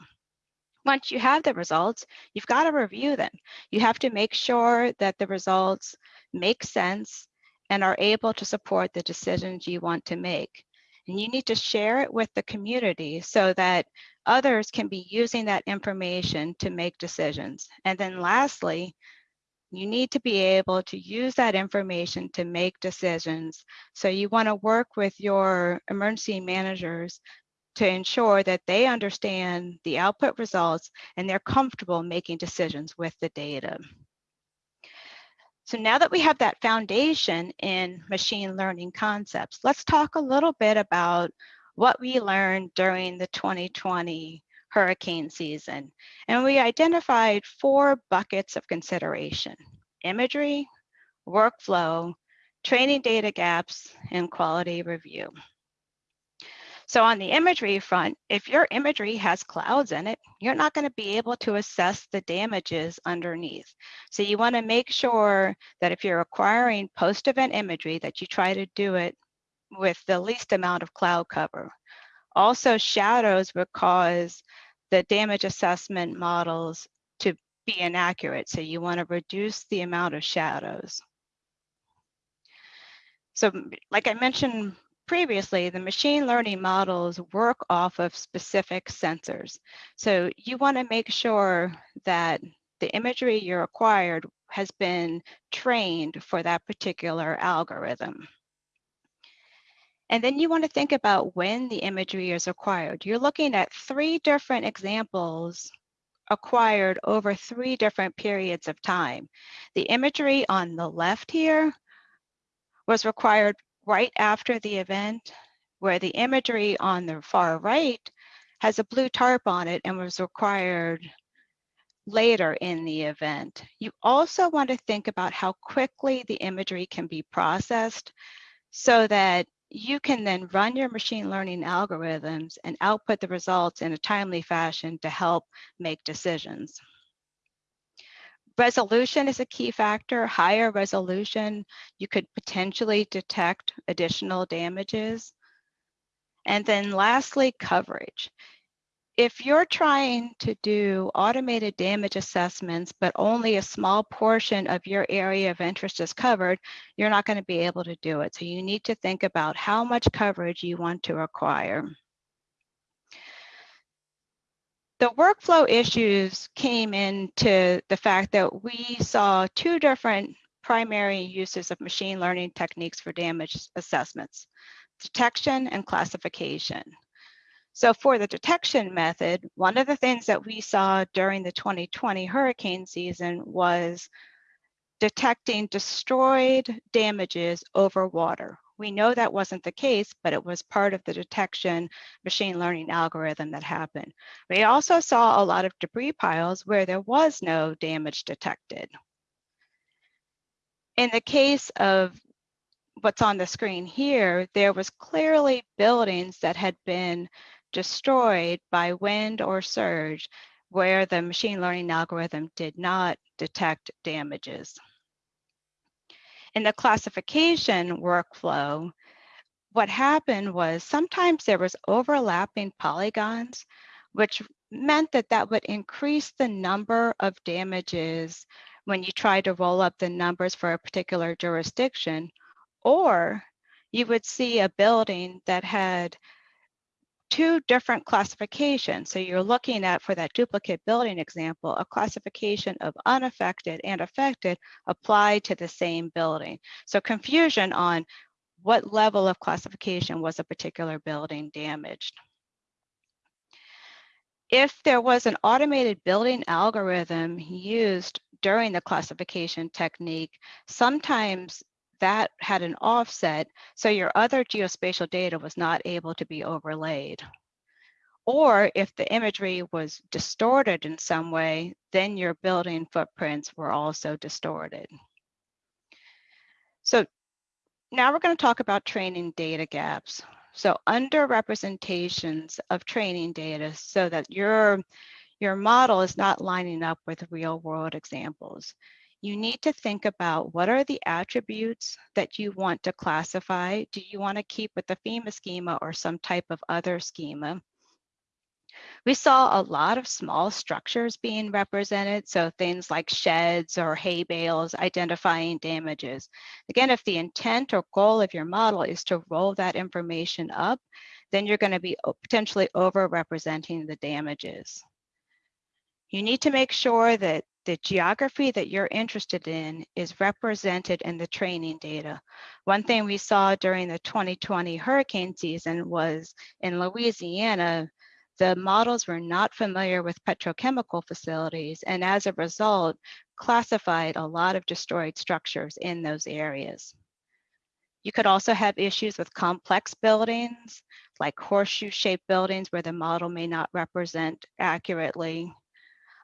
Once you have the results, you've got to review them. You have to make sure that the results make sense and are able to support the decisions you want to make. And you need to share it with the community so that others can be using that information to make decisions. And then lastly, you need to be able to use that information to make decisions. So you want to work with your emergency managers to ensure that they understand the output results and they're comfortable making decisions with the data. So now that we have that foundation in machine learning concepts, let's talk a little bit about what we learned during the 2020 hurricane season. And we identified four buckets of consideration, imagery, workflow, training data gaps, and quality review. So on the imagery front, if your imagery has clouds in it, you're not going to be able to assess the damages underneath. So you want to make sure that if you're acquiring post-event imagery that you try to do it with the least amount of cloud cover. Also, shadows would cause the damage assessment models to be inaccurate. So you want to reduce the amount of shadows. So like I mentioned previously, the machine learning models work off of specific sensors. So you want to make sure that the imagery you're acquired has been trained for that particular algorithm. And then you want to think about when the imagery is acquired. You're looking at three different examples acquired over three different periods of time. The imagery on the left here was required right after the event, where the imagery on the far right has a blue tarp on it and was required later in the event. You also want to think about how quickly the imagery can be processed so that you can then run your machine learning algorithms and output the results in a timely fashion to help make decisions. Resolution is a key factor. Higher resolution, you could potentially detect additional damages. And then lastly, coverage if you're trying to do automated damage assessments, but only a small portion of your area of interest is covered, you're not going to be able to do it. So you need to think about how much coverage you want to acquire. The workflow issues came into the fact that we saw two different primary uses of machine learning techniques for damage assessments, detection and classification. So for the detection method, one of the things that we saw during the 2020 hurricane season was detecting destroyed damages over water. We know that wasn't the case, but it was part of the detection machine learning algorithm that happened. We also saw a lot of debris piles where there was no damage detected. In the case of what's on the screen here, there was clearly buildings that had been destroyed by wind or surge where the machine learning algorithm did not detect damages. In the classification workflow, what happened was sometimes there was overlapping polygons, which meant that that would increase the number of damages when you try to roll up the numbers for a particular jurisdiction, or you would see a building that had two different classifications. So you're looking at, for that duplicate building example, a classification of unaffected and affected applied to the same building. So confusion on what level of classification was a particular building damaged. If there was an automated building algorithm used during the classification technique, sometimes that had an offset, so your other geospatial data was not able to be overlaid. Or if the imagery was distorted in some way, then your building footprints were also distorted. So now we're going to talk about training data gaps. So under representations of training data so that your, your model is not lining up with real world examples you need to think about what are the attributes that you want to classify. Do you want to keep with the FEMA schema or some type of other schema? We saw a lot of small structures being represented, so things like sheds or hay bales identifying damages. Again, if the intent or goal of your model is to roll that information up, then you're going to be potentially over-representing the damages. You need to make sure that the geography that you're interested in is represented in the training data. One thing we saw during the 2020 hurricane season was in Louisiana, the models were not familiar with petrochemical facilities and as a result, classified a lot of destroyed structures in those areas. You could also have issues with complex buildings, like horseshoe-shaped buildings where the model may not represent accurately.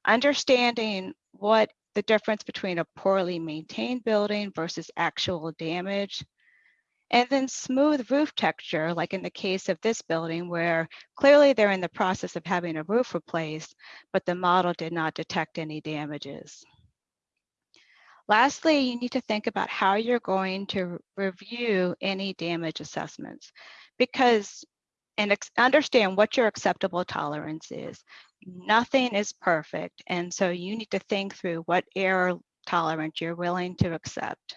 Understanding what the difference between a poorly maintained building versus actual damage. And then smooth roof texture, like in the case of this building where clearly they're in the process of having a roof replaced, but the model did not detect any damages. Lastly, you need to think about how you're going to review any damage assessments because and understand what your acceptable tolerance is. Nothing is perfect. And so you need to think through what error tolerance you're willing to accept.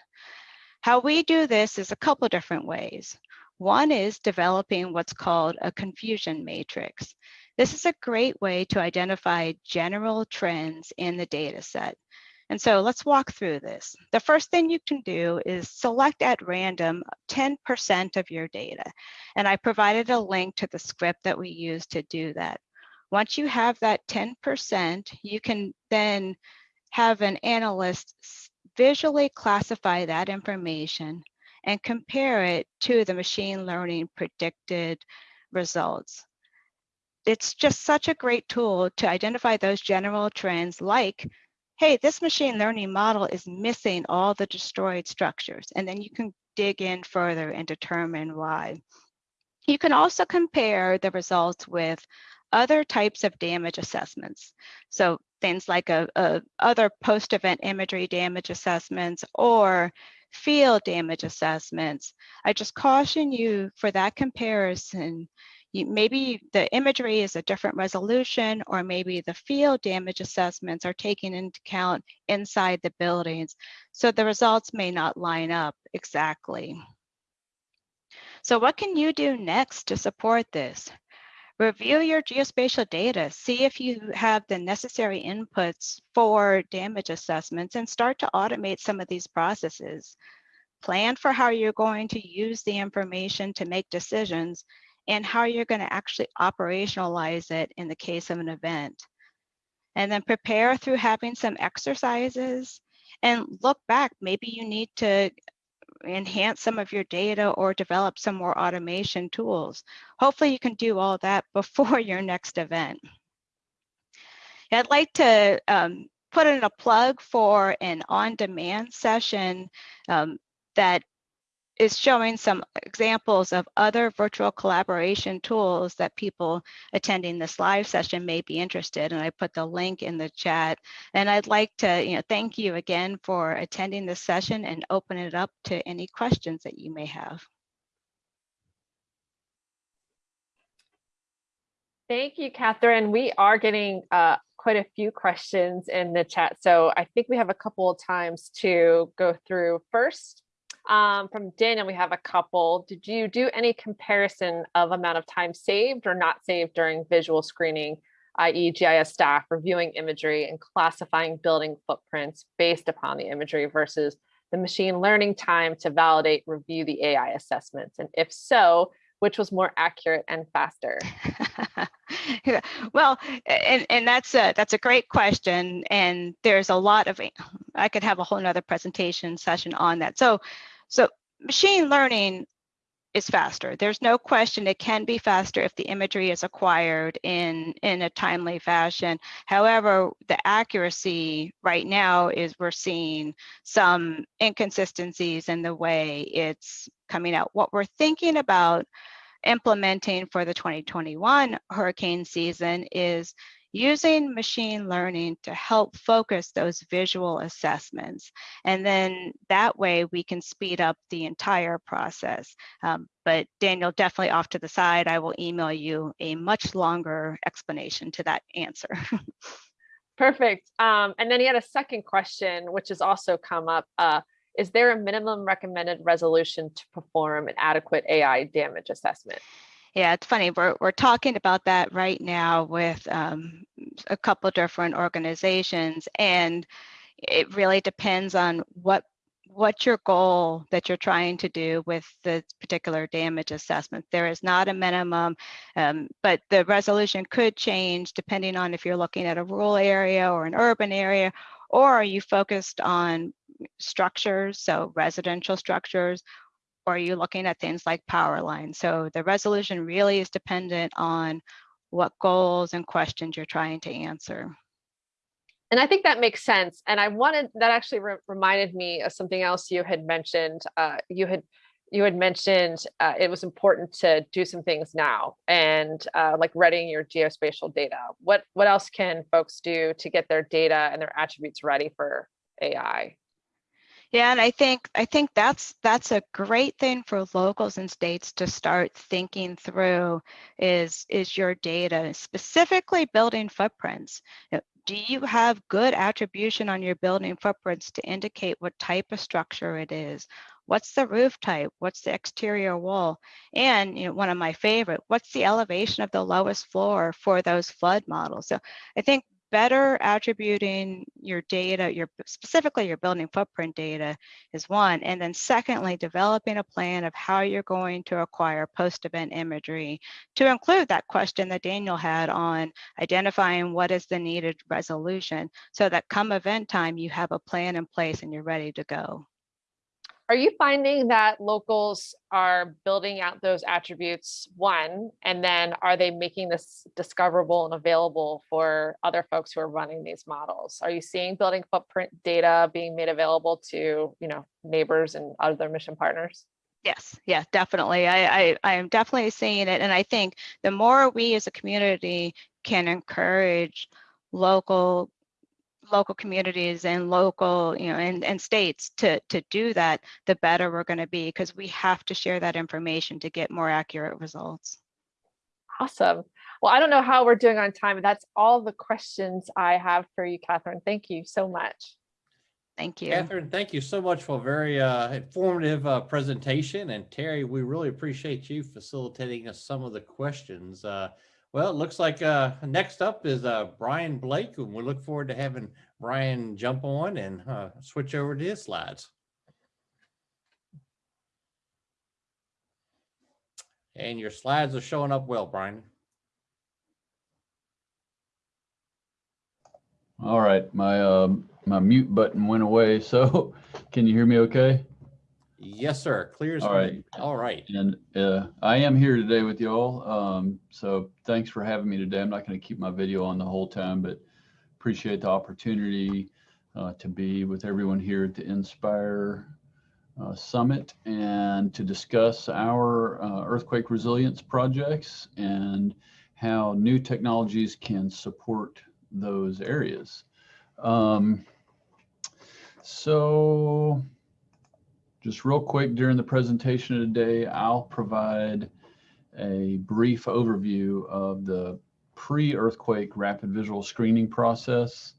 How we do this is a couple different ways. One is developing what's called a confusion matrix. This is a great way to identify general trends in the data set. And so let's walk through this. The first thing you can do is select at random 10% of your data. And I provided a link to the script that we use to do that. Once you have that 10%, you can then have an analyst visually classify that information and compare it to the machine learning predicted results. It's just such a great tool to identify those general trends like hey, this machine learning model is missing all the destroyed structures. And then you can dig in further and determine why. You can also compare the results with other types of damage assessments. So things like a, a other post-event imagery damage assessments or field damage assessments. I just caution you for that comparison you, maybe the imagery is a different resolution or maybe the field damage assessments are taken into account inside the buildings. So the results may not line up exactly. So what can you do next to support this? Review your geospatial data, see if you have the necessary inputs for damage assessments and start to automate some of these processes. Plan for how you're going to use the information to make decisions and how you're going to actually operationalize it in the case of an event. And then prepare through having some exercises and look back. Maybe you need to enhance some of your data or develop some more automation tools. Hopefully you can do all that before your next event. I'd like to um, put in a plug for an on-demand session um, that is showing some examples of other virtual collaboration tools that people attending this live session may be interested. And I put the link in the chat. And I'd like to you know, thank you again for attending this session and open it up to any questions that you may have. Thank you, Catherine. We are getting uh, quite a few questions in the chat. So I think we have a couple of times to go through. First, um, from Daniel, we have a couple. Did you do any comparison of amount of time saved or not saved during visual screening, i.e. GIS staff reviewing imagery and classifying building footprints based upon the imagery versus the machine learning time to validate, review the AI assessments? And if so, which was more accurate and faster? well, and, and that's a that's a great question. And there's a lot of I could have a whole nother presentation session on that. So so machine learning is faster. There's no question it can be faster if the imagery is acquired in, in a timely fashion. However, the accuracy right now is we're seeing some inconsistencies in the way it's coming out. What we're thinking about implementing for the 2021 hurricane season is using machine learning to help focus those visual assessments. And then that way we can speed up the entire process. Um, but Daniel, definitely off to the side, I will email you a much longer explanation to that answer. Perfect. Um, and then he had a second question, which has also come up. Uh, is there a minimum recommended resolution to perform an adequate AI damage assessment? Yeah, it's funny. We're we're talking about that right now with um, a couple different organizations, and it really depends on what what's your goal that you're trying to do with the particular damage assessment. There is not a minimum, um, but the resolution could change depending on if you're looking at a rural area or an urban area, or are you focused on structures, so residential structures, or are you looking at things like power lines? So the resolution really is dependent on what goals and questions you're trying to answer. And I think that makes sense. And I wanted that actually re- reminded me of something else you had mentioned. Uh, you had you had mentioned uh, it was important to do some things now and uh, like readying your geospatial data. What what else can folks do to get their data and their attributes ready for AI? Yeah, and I think I think that's that's a great thing for locals and states to start thinking through is is your data, specifically building footprints. Uh, do you have good attribution on your building footprints to indicate what type of structure it is? What's the roof type? What's the exterior wall? And you know, one of my favorite, what's the elevation of the lowest floor for those flood models? So I think better attributing your data, your specifically your building footprint data is one. And then secondly, developing a plan of how you're going to acquire post-event imagery to include that question that Daniel had on identifying what is the needed resolution so that come event time, you have a plan in place and you're ready to go. Are you finding that locals are building out those attributes, one, and then are they making this discoverable and available for other folks who are running these models? Are you seeing building footprint data being made available to, you know, neighbors and other mission partners? Yes, yeah, definitely. I, I, I am definitely seeing it. And I think the more we as a community can encourage local local communities and local, you know, and, and states to, to do that, the better we're going to be because we have to share that information to get more accurate results. Awesome. Well, I don't know how we're doing on time, but that's all the questions I have for you, Catherine. Thank you so much. Thank you. Catherine, thank you so much for a very uh, informative uh, presentation. And Terry, we really appreciate you facilitating us some of the questions. Uh, well, it looks like uh, next up is uh, Brian Blake, and we look forward to having Brian jump on and uh, switch over to his slides. And your slides are showing up well, Brian. All right, my um my mute button went away, so can you hear me okay? Yes, sir. Clear as All right. All right. And uh, I am here today with y'all. Um, so thanks for having me today. I'm not going to keep my video on the whole time, but appreciate the opportunity uh, to be with everyone here at the Inspire uh, Summit and to discuss our uh, earthquake resilience projects and how new technologies can support those areas. Um, so just real quick during the presentation today, I'll provide a brief overview of the pre-earthquake rapid visual screening process,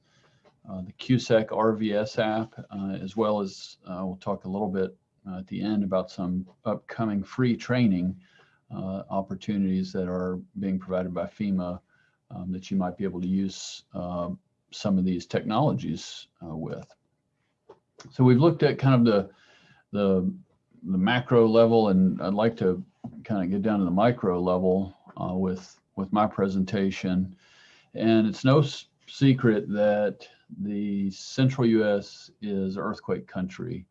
uh, the CUSEC RVS app, uh, as well as uh, we'll talk a little bit uh, at the end about some upcoming free training uh, opportunities that are being provided by FEMA um, that you might be able to use uh, some of these technologies with. So we've looked at kind of the the the macro level, and I'd like to kind of get down to the micro level uh, with with my presentation. And it's no secret that the central U.S. is earthquake country.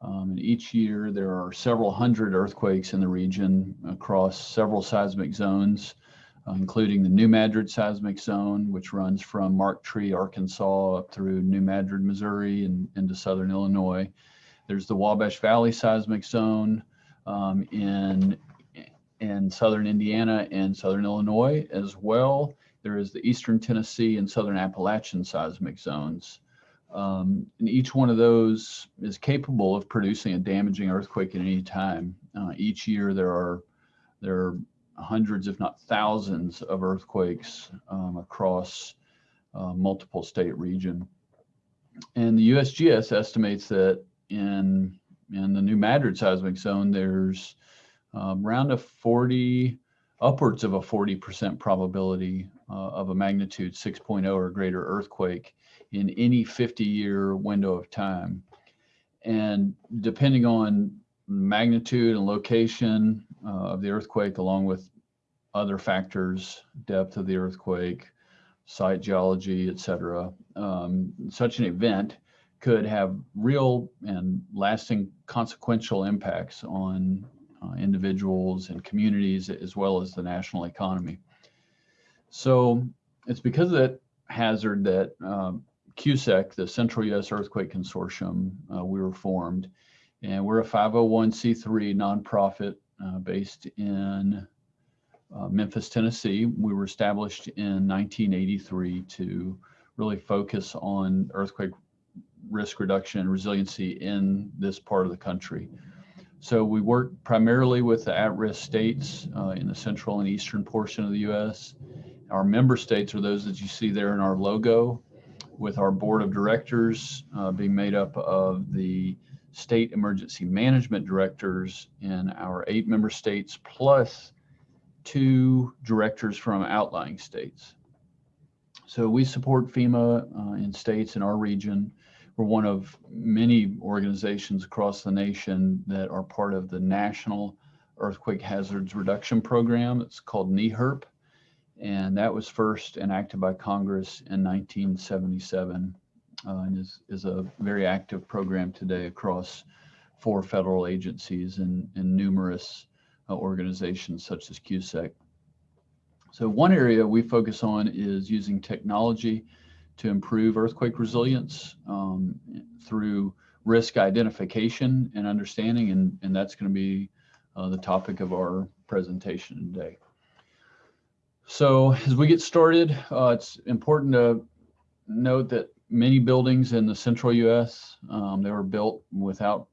Um, and each year there are several hundred earthquakes in the region across several seismic zones, uh, including the New Madrid seismic zone, which runs from Marked Tree, Arkansas, up through New Madrid, Missouri, and into southern Illinois. There's the Wabash Valley seismic zone um, in, in southern Indiana and southern Illinois as well. There is the eastern Tennessee and southern Appalachian seismic zones. Um, and each one of those is capable of producing a damaging earthquake at any time. Uh, each year there are there are hundreds, if not thousands, of earthquakes um, across uh, multiple state region. And the USGS estimates that in in the New Madrid seismic zone, there's um, around a 40, upwards of a 40% probability uh, of a magnitude 6.0 or greater earthquake in any 50 year window of time. And depending on magnitude and location uh, of the earthquake, along with other factors, depth of the earthquake, site geology, et cetera, um, such an event could have real and lasting consequential impacts on uh, individuals and communities as well as the national economy. So it's because of that hazard that um, CUSEC, the Central U.S. Earthquake Consortium, uh, we were formed. And we're a 501c3 nonprofit uh, based in uh, Memphis, Tennessee. We were established in 1983 to really focus on earthquake risk reduction and resiliency in this part of the country. So we work primarily with the at-risk states uh, in the central and eastern portion of the U.S. Our member states are those that you see there in our logo, with our board of directors uh, being made up of the state emergency management directors in our eight member states, plus two directors from outlying states. So we support FEMA uh, in states in our region. We're one of many organizations across the nation that are part of the National Earthquake Hazards Reduction Program. It's called NEHRP. And that was first enacted by Congress in 1977 uh, and is, is a very active program today across four federal agencies and, and numerous uh, organizations such as CUSEC. So one area we focus on is using technology to improve earthquake resilience um, through risk identification and understanding, and, and that's going to be uh, the topic of our presentation today. So as we get started, uh, it's important to note that many buildings in the central U.S. Um, they were built without,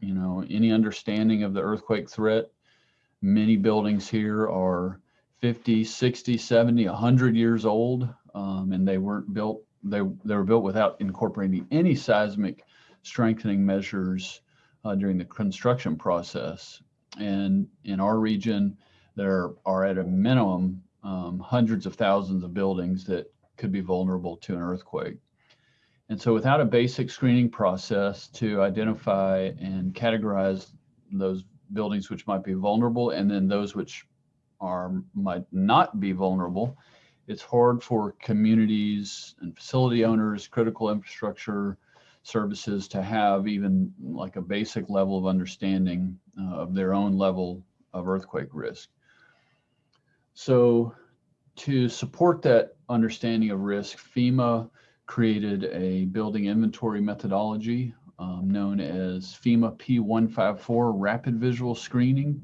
you know, any understanding of the earthquake threat. Many buildings here are 50, 60, 70, 100 years old, um, and they weren't built. They they were built without incorporating any seismic strengthening measures uh, during the construction process. And in our region, there are at a minimum um, hundreds of thousands of buildings that could be vulnerable to an earthquake. And so without a basic screening process to identify and categorize those buildings which might be vulnerable and then those which are might not be vulnerable, it's hard for communities and facility owners, critical infrastructure services to have even like a basic level of understanding uh, of their own level of earthquake risk. So to support that understanding of risk, FEMA created a building inventory methodology um, known as FEMA P154 Rapid Visual Screening.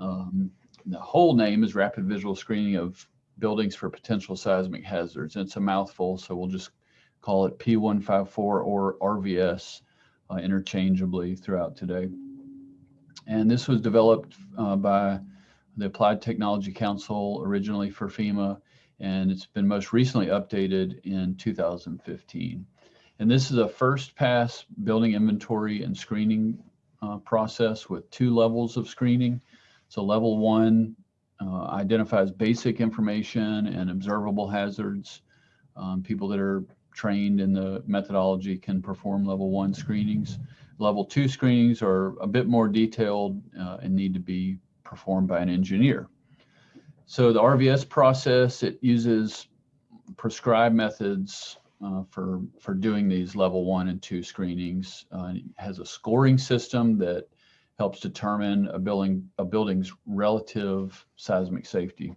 Um, the whole name is Rapid Visual Screening of Buildings for Potential Seismic Hazards. It's a mouthful, so we'll just call it P154 or RVS uh, interchangeably throughout today. And this was developed uh, by the Applied Technology Council originally for FEMA and it's been most recently updated in 2015. And this is a first pass building inventory and screening uh, process with two levels of screening. So level one uh, identifies basic information and observable hazards. Um, people that are trained in the methodology can perform level one screenings. Level two screenings are a bit more detailed uh, and need to be performed by an engineer. So the RVS process, it uses prescribed methods uh, for, for doing these level one and two screenings. Uh, has a scoring system that helps determine a building a building's relative seismic safety.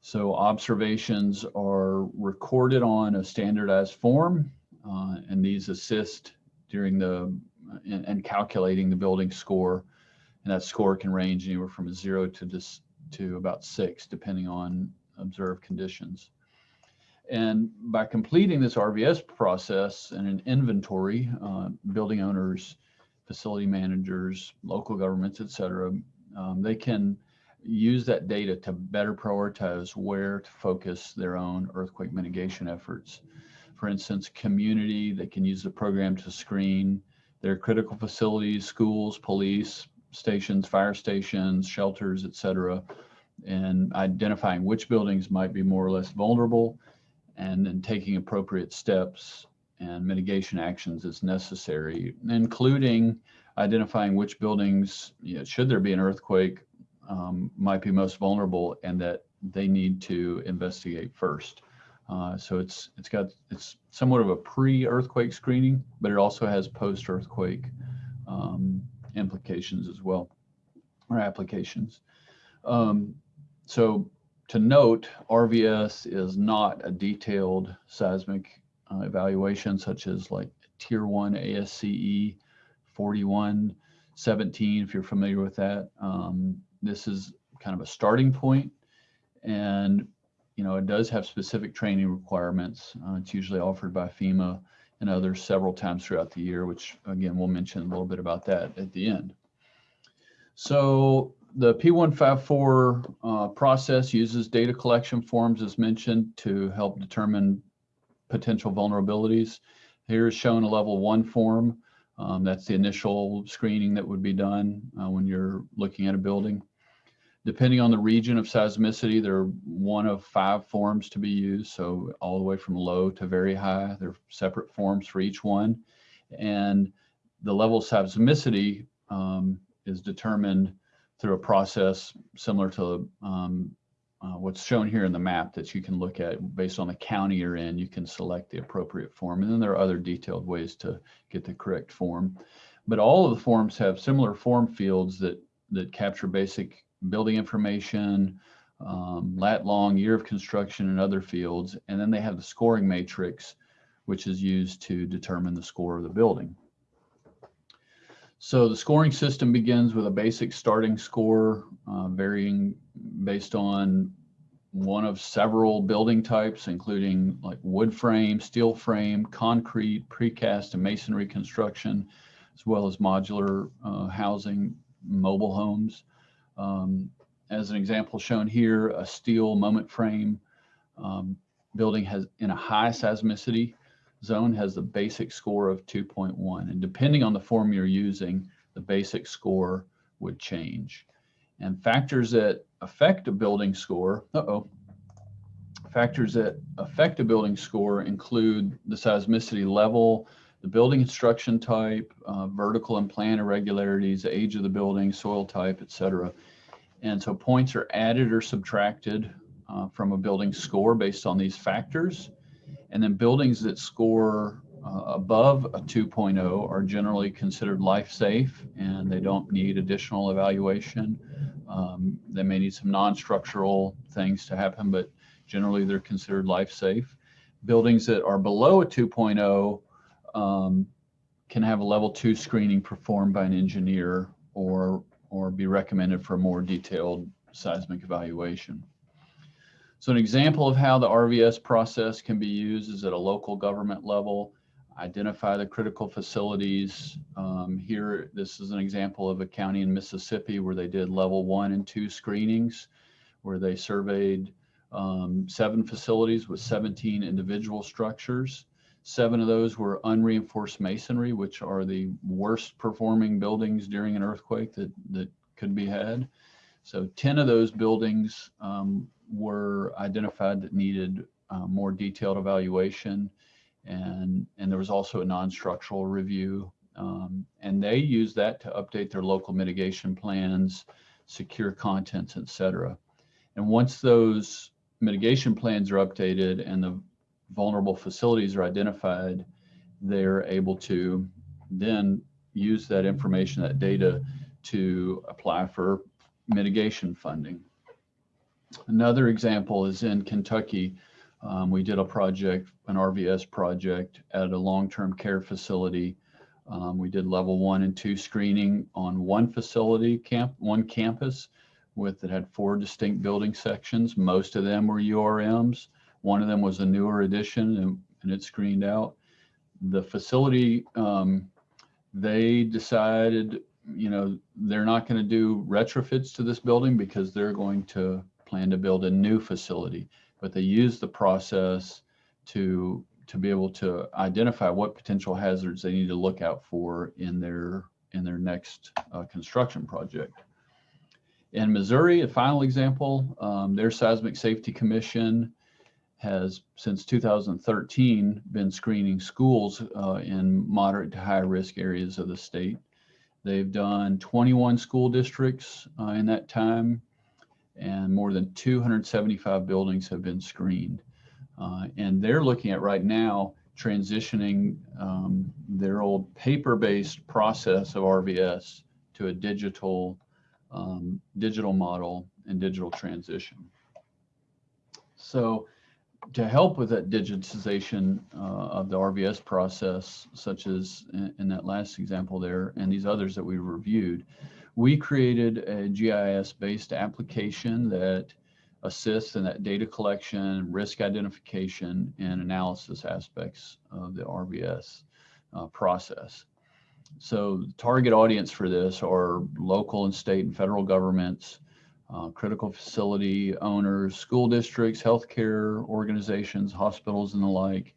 So observations are recorded on a standardized form, uh, and these assist during the and, calculating the building score. And that score can range anywhere from a zero to just to about six, depending on observed conditions. And by completing this RVS process and an inventory, uh, building owners, facility managers, local governments, et cetera, um, they can use that data to better prioritize where to focus their own earthquake mitigation efforts. For instance, community, they can use the program to screen their critical facilities, schools, police, stations, fire stations, shelters, et cetera, and identifying which buildings might be more or less vulnerable and then taking appropriate steps and mitigation actions as necessary, including identifying which buildings, you know, should there be an earthquake, um, might be most vulnerable and that they need to investigate first. Uh, so it's it's got it's somewhat of a pre-earthquake screening, but it also has post-earthquake um, implications as well, or applications. Um, so to note, RVS is not a detailed seismic uh, evaluation such as like tier one ASCE 4117, if you're familiar with that. Um, this is kind of a starting point and you know, it does have specific training requirements. Uh, it's usually offered by FEMA and others several times throughout the year, which again, we'll mention a little bit about that at the end. So the P154 uh, process uses data collection forms as mentioned to help determine potential vulnerabilities. Here is shown a level one form. Um, that's the initial screening that would be done uh, when you're looking at a building. Depending on the region of seismicity, there are one of five forms to be used. So all the way from low to very high, there are separate forms for each one. And the level of seismicity um, is determined through a process similar to um, uh, what's shown here in the map that you can look at based on the county you're in, you can select the appropriate form. And then there are other detailed ways to get the correct form. But all of the forms have similar form fields that, that capture basic building information, um, lat long, year of construction, and other fields. And then they have the scoring matrix, which is used to determine the score of the building. So the scoring system begins with a basic starting score, uh, varying based on one of several building types, including like wood frame, steel frame, concrete, precast, and masonry construction, as well as modular uh, housing, mobile homes. Um, as an example shown here, a steel moment frame um, building has in a high seismicity zone has the basic score of 2.1. And depending on the form you're using, the basic score would change. And factors that affect a building score, uh-oh, factors that affect a building score include the seismicity level, the building construction type, uh, vertical and plan irregularities, age of the building, soil type, et cetera. And so points are added or subtracted uh, from a building score based on these factors. And then buildings that score uh, above a 2.0 are generally considered life safe and they don't need additional evaluation. Um, they may need some non-structural things to happen, but generally they're considered life safe. Buildings that are below a 2.0 um, can have a level two screening performed by an engineer or, or be recommended for a more detailed seismic evaluation. So an example of how the RVS process can be used is at a local government level, identify the critical facilities. Um, here, this is an example of a county in Mississippi where they did level one and two screenings, where they surveyed um, seven facilities with 17 individual structures. Seven of those were unreinforced masonry, which are the worst performing buildings during an earthquake that, that could be had. So 10 of those buildings um, were identified that needed uh, more detailed evaluation. And, and there was also a non-structural review. Um, and they used that to update their local mitigation plans, secure contents, et cetera. And once those mitigation plans are updated and the vulnerable facilities are identified, they're able to then use that information, that data to apply for mitigation funding. Another example is in Kentucky. Um, we did a project, an RVS project at a long-term care facility. Um, we did level one and two screening on one facility, camp, one campus with that had four distinct building sections. Most of them were URMs. One of them was a newer addition and, and it screened out. The facility, um, they decided, you know, they're not going to do retrofits to this building because they're going to plan to build a new facility, but they use the process to to be able to identify what potential hazards they need to look out for in their in their next uh, construction project. In Missouri, a final example, um, their Seismic Safety Commission has since 2013 been screening schools uh, in moderate to high risk areas of the state. They've done 21 school districts uh, in that time and more than 275 buildings have been screened. Uh, and they're looking at right now transitioning um, their old paper-based process of RVS to a digital um, digital model and digital transition. So to help with that digitization uh, of the RVS process, such as in, in that last example there and these others that we reviewed, we created a GIS-based application that assists in that data collection, risk identification, and analysis aspects of the RVS uh, process. So the target audience for this are local and state and federal governments, uh, critical facility owners, school districts, healthcare organizations, hospitals and the like,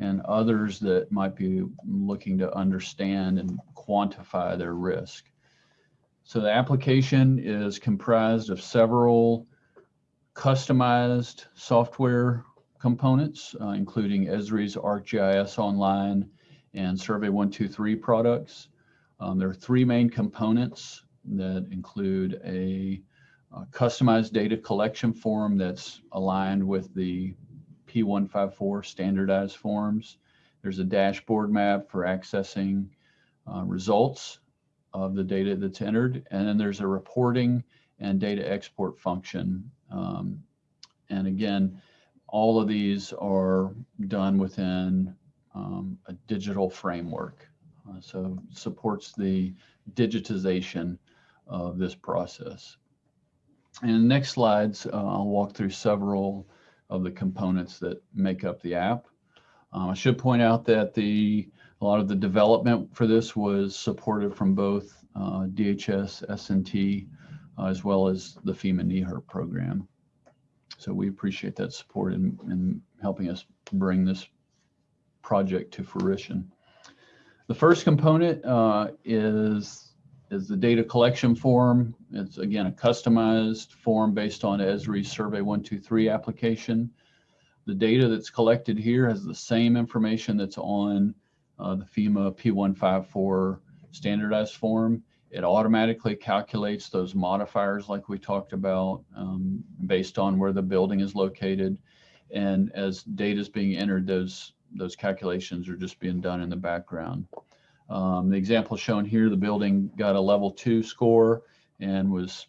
and others that might be looking to understand and quantify their risk. So the application is comprised of several customized software components, uh, including Esri's ArcGIS Online and Survey 123 products. Um, there are three main components that include a, a customized data collection form that's aligned with the P154 standardized forms. There's a dashboard map for accessing uh, results of the data that's entered. And then there's a reporting and data export function. Um, and again, all of these are done within um, a digital framework. Uh, so supports the digitization of this process. And in the next slides, uh, I'll walk through several of the components that make up the app. Um, I should point out that the a lot of the development for this was supported from both uh, DHS, S&T, uh, as well as the FEMA NEHRP program. So we appreciate that support in, in helping us bring this project to fruition. The first component uh, is, is the data collection form. It's again a customized form based on Esri Survey 123 application. The data that's collected here has the same information that's on uh, the FEMA P154 standardized form. It automatically calculates those modifiers like we talked about um, based on where the building is located. And as data is being entered, those, those calculations are just being done in the background. Um, the example shown here, the building got a level two score and was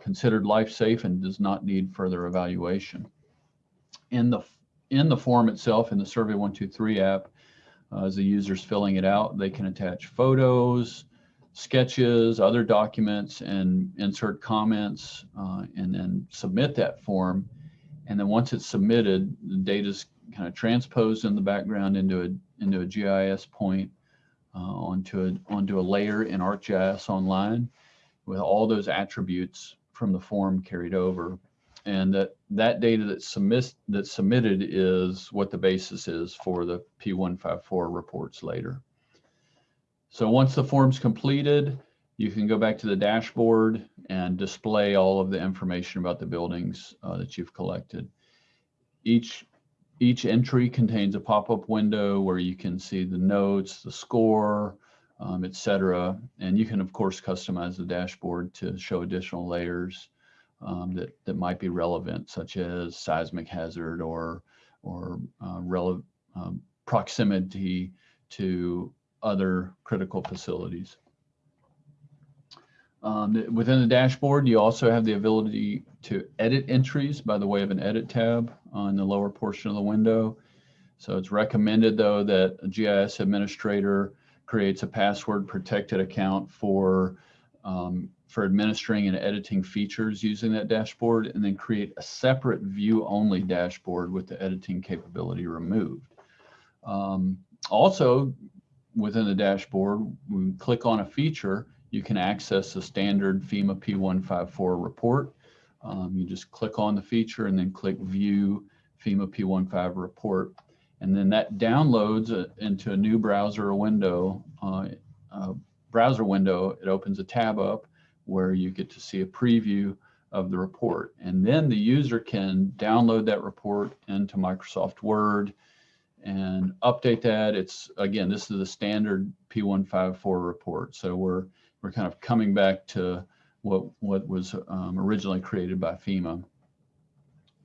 considered life safe and does not need further evaluation. In the, in the form itself, in the Survey 123 app, uh, as the user's filling it out, they can attach photos, sketches, other documents, and insert comments, uh, and then submit that form. And then once it's submitted, the data is kind of transposed in the background into a into a GIS point uh, onto a onto a layer in ArcGIS Online with all those attributes from the form carried over and that that data that's submit that's submitted is what the basis is for the P154 reports later. So once the form's completed, you can go back to the dashboard and display all of the information about the buildings uh, that you've collected. Each each entry contains a pop-up window where you can see the notes, the score, um, etc. And you can of course customize the dashboard to show additional layers um, that, that might be relevant, such as seismic hazard or, or uh, rele um, proximity to other critical facilities. Um, within the dashboard, you also have the ability to edit entries by the way of an edit tab on the lower portion of the window. So it's recommended though that a GIS administrator creates a password protected account for um, for administering and editing features using that dashboard and then create a separate view only dashboard with the editing capability removed. Um, also within the dashboard, when we click on a feature, you can access the standard FEMA P154 report. Um, you just click on the feature and then click view FEMA P15 report. And then that downloads a, into a new browser window, uh, uh, browser window. It opens a tab up where you get to see a preview of the report. And then the user can download that report into Microsoft Word and update that. It's again, this is the standard P154 report. So we're we're kind of coming back to what what was um, originally created by FEMA.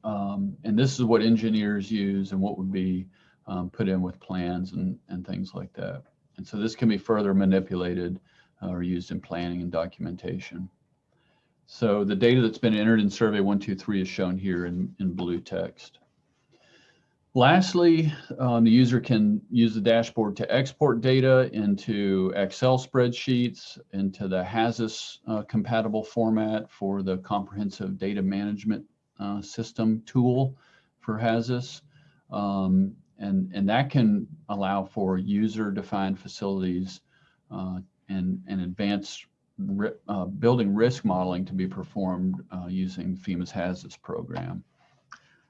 Um, and this is what engineers use and what would be um, put in with plans and, and things like that. And so this can be further manipulated or used in planning and documentation. So the data that's been entered in survey 123 is shown here in, in blue text. Lastly, um, the user can use the dashboard to export data into Excel spreadsheets, into the Hazus uh, compatible format for the comprehensive data management uh, system tool for Hazus. Um, and, and that can allow for user defined facilities uh, and, and advanced uh, building risk modeling to be performed uh, using FEMA's Hazus program.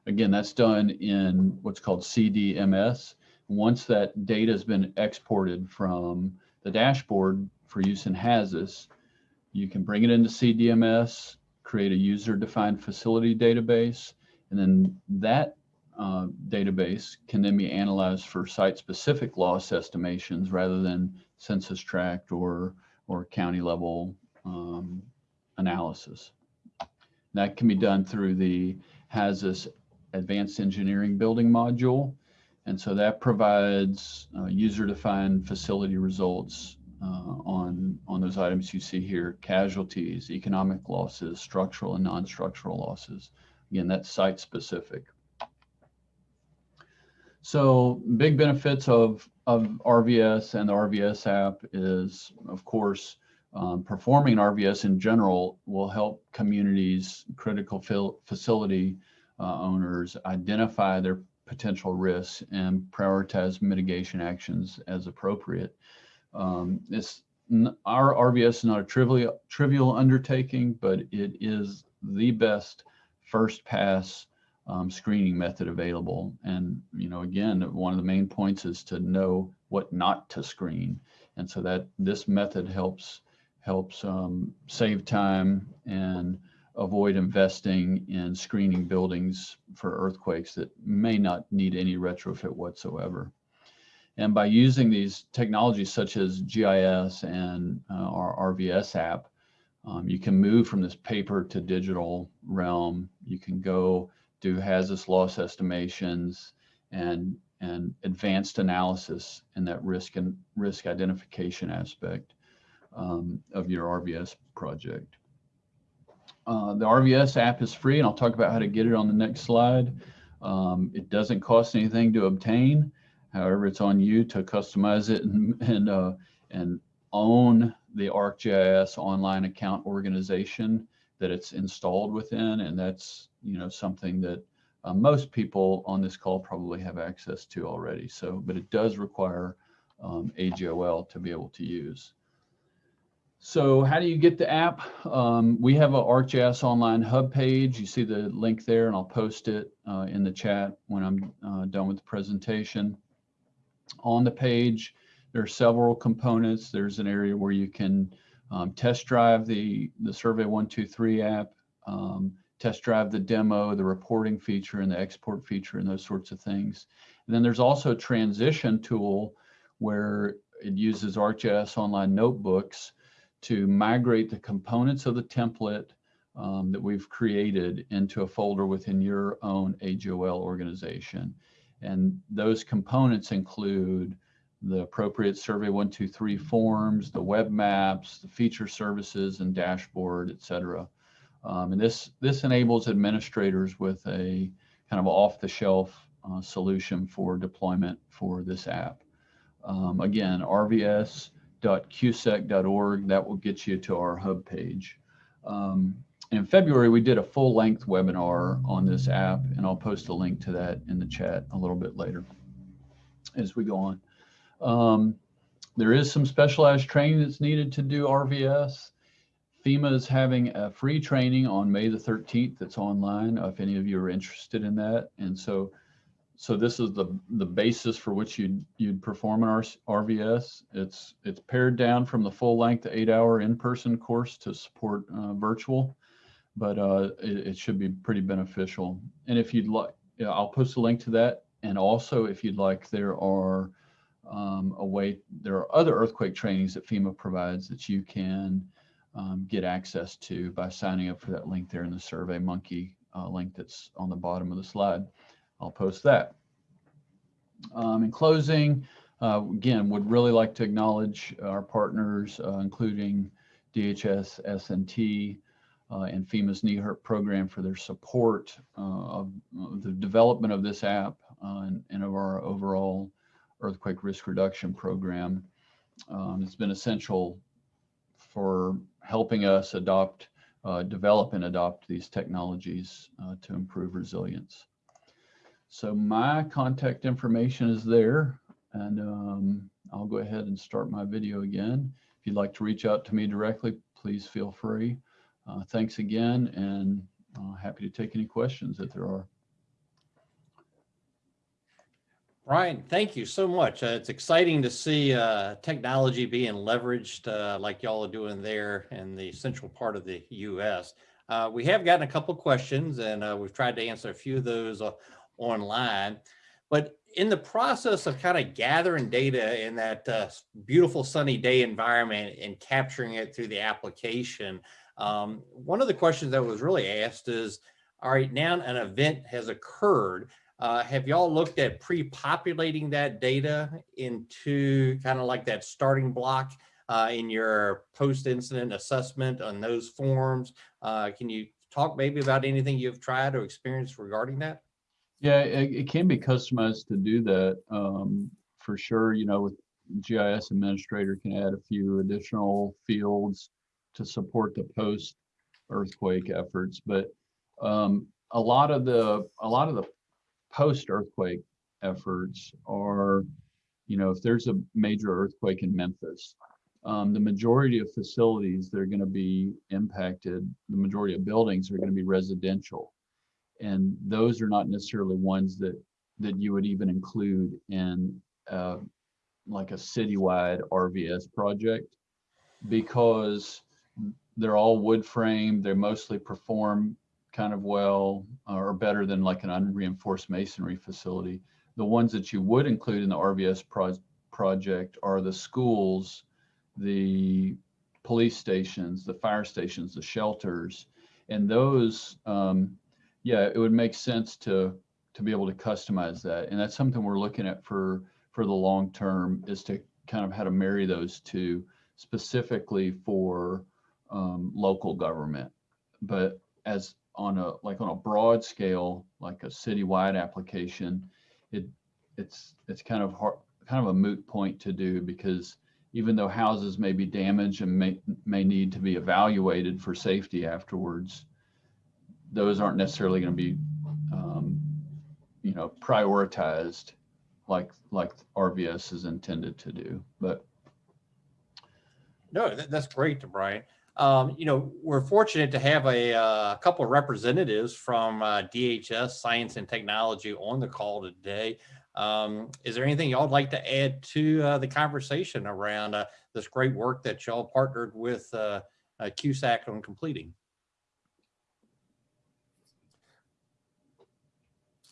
Again, that's done in what's called CDMS. Once that data has been exported from the dashboard for use in Hazus, you can bring it into CDMS, create a user-defined facility database, and then that uh, database can then be analyzed for site-specific loss estimations rather than census tract or or county level um, analysis. That can be done through the Hazus advanced engineering building module. And so that provides uh, user-defined facility results uh, on, on those items you see here, casualties, economic losses, structural and non-structural losses. Again, that's site-specific. So big benefits of, of RVS and the RVS app is, of course, um, performing RVS in general will help communities, critical facility uh, owners identify their potential risks and prioritize mitigation actions as appropriate. Um, it's our RVS is not a trivial trivial undertaking, but it is the best first pass um, screening method available. And you know, again, one of the main points is to know what not to screen, and so that this method helps helps um, save time and avoid investing in screening buildings for earthquakes that may not need any retrofit whatsoever. And by using these technologies such as GIS and uh, our RVS app, um, you can move from this paper to digital realm. You can go do Hazus loss estimations and and advanced analysis in that risk and risk identification aspect um, of your RVS project. Uh, the RVS app is free, and I'll talk about how to get it on the next slide. Um, it doesn't cost anything to obtain. However, it's on you to customize it and and, uh, and own the ArcGIS online account organization that it's installed within, and that's you know something that uh, most people on this call probably have access to already. So, but it does require um, AGOL to be able to use. So how do you get the app? Um, we have a ArcGIS online hub page. You see the link there and I'll post it uh, in the chat when I'm uh, done with the presentation. On the page, there are several components. There's an area where you can um, test drive the, the Survey 123 app, um, test drive the demo, the reporting feature and the export feature and those sorts of things. And then there's also a transition tool where it uses ArcGIS online notebooks to migrate the components of the template um, that we've created into a folder within your own AGOL organization. And those components include the appropriate Survey 123 forms, the web maps, the feature services and dashboard, et cetera. Um, and this, this enables administrators with a kind of off-the-shelf uh, solution for deployment for this app. Um, again, RVS www.cusec.org. That will get you to our hub page. Um, in February, we did a full length webinar on this app, and I'll post a link to that in the chat a little bit later as we go on. Um, there is some specialized training that's needed to do RVS. FEMA is having a free training on May the 13th that's online if any of you are interested in that. And so so this is the the basis for which you'd you'd perform an RVS. It's it's pared down from the full length eight hour in person course to support uh, virtual, but uh, it, it, should be pretty beneficial. And if you'd like, I'll post a link to that. And also, if you'd like, there are um, a way there are other earthquake trainings that FEMA provides that you can um, get access to by signing up for that link there in the Survey Monkey uh, link that's on the bottom of the slide. I'll post that. Um, in closing, uh, again, would really like to acknowledge our partners, uh, including DHS, S&T, uh, and FEMA's NEHRP program for their support uh, of the development of this app. uh, in, in our overall earthquake risk reduction program. Um, it's been essential for helping us adopt, uh, develop and adopt these technologies uh, to improve resilience. So my contact information is there and um, I'll go ahead and start my video again. If you'd like to reach out to me directly, please feel free. Uh, thanks again and uh, happy to take any questions that there are. Brian, thank you so much. Uh, it's exciting to see uh, technology being leveraged uh, like y'all are doing there in the central part of the U.S. Uh, we have gotten a couple questions and uh, we've tried to answer a few of those uh, online. But in the process of kind of gathering data in that beautiful sunny day environment and capturing it through the application, um, one of the questions that was really asked is, all right, now an event has occurred. Uh, have y'all looked at pre-populating that data into kind of like that starting block uh, in your post-incident assessment on those forms? Uh, can you talk maybe about anything you've tried or experienced regarding that? Yeah, it, it can be customized to do that um, for sure. You know, with GIS administrator can add a few additional fields to support the post earthquake efforts, but um, a lot of the a lot of the post earthquake efforts are, you know, if there's a major earthquake in Memphis, um, the majority of facilities that are going to be impacted, the majority of buildings are going to be residential and those are not necessarily ones that that you would even include in uh, like a citywide RVS project because they're all wood frame. they're mostly perform kind of well or better than like an unreinforced masonry facility. The ones that you would include in the RVS pro project are the schools, the police stations, the fire stations, the shelters, and those um, yeah, it would make sense to to be able to customize that, and that's something we're looking at for for the long term is to kind of how to marry those two specifically for um, local government, but as on a like on a broad scale, like a citywide application, it it's it's kind of hard, kind of a moot point to do because even though houses may be damaged and may may need to be evaluated for safety afterwards, those aren't necessarily going to be, um, you know, prioritized like like RVS is intended to do. But No, that's great, Brian. Um, you know, we're fortunate to have a, uh, couple of representatives from uh, DHS Science and Technology on the call today. Um, is there anything y'all would like to add to uh, the conversation around uh, this great work that y'all partnered with uh, uh, CUSEC on completing?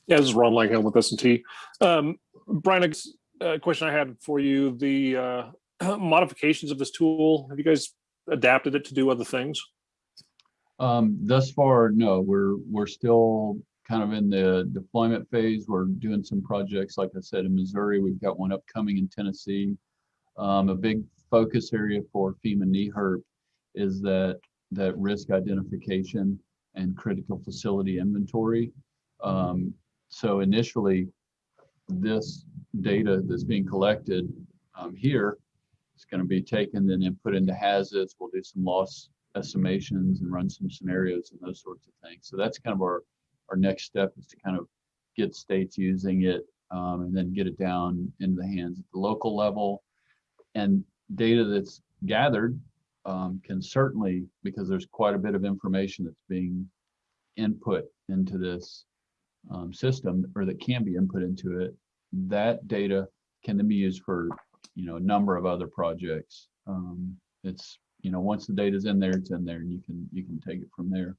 Yeah, this is Ron Langham with S&T. Um, Brian, a question I had for you, the uh, modifications of this tool, have you guys adapted it to do other things? um, thus far, no, we're we're still kind of in the deployment phase. We're doing some projects, like I said, in Missouri. We've got one upcoming in Tennessee. Um, a big focus area for FEMA NEHRP is that that risk identification and critical facility inventory. Um, so initially, this data that's being collected um, here is going to be taken and then put into Hazus. We'll do some loss estimations and run some scenarios and those sorts of things. So that's kind of our, our next step is to kind of get states using it um, and then get it down into the hands at the local level. And data that's gathered um, can certainly, because there's quite a bit of information that's being input into this um, system or that can be input into it, that data can then be used for, you know, a number of other projects. Um, it's, you know, once the data's in there, it's in there and you can, you can take it from there.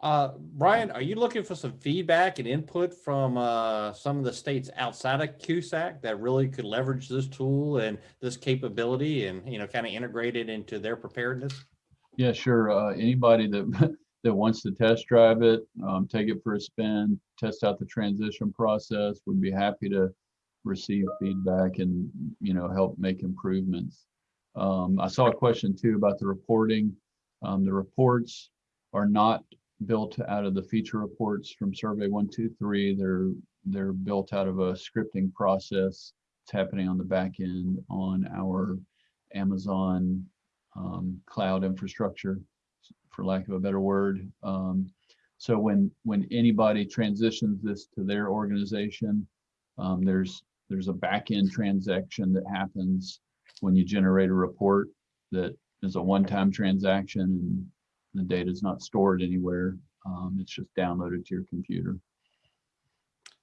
Uh, Brian, are you looking for some feedback and input from uh, some of the states outside of CUSEC that really could leverage this tool and this capability and, you know, kind of integrate it into their preparedness? Yeah, sure. Uh, anybody that that wants to test drive it, um, take it for a spin, test out the transition process, would be happy to receive feedback and, you know, help make improvements. Um, I saw a question too about the reporting. Um, the reports are not built out of the feature reports from Survey 123. They're they're built out of a scripting process. It's happening on the back end on our Amazon um, cloud infrastructure, for lack of a better word. Um, so when when anybody transitions this to their organization, um, there's there's a back end transaction that happens when you generate a report that is a one-time transaction and the data is not stored anywhere. Um, it's just downloaded to your computer.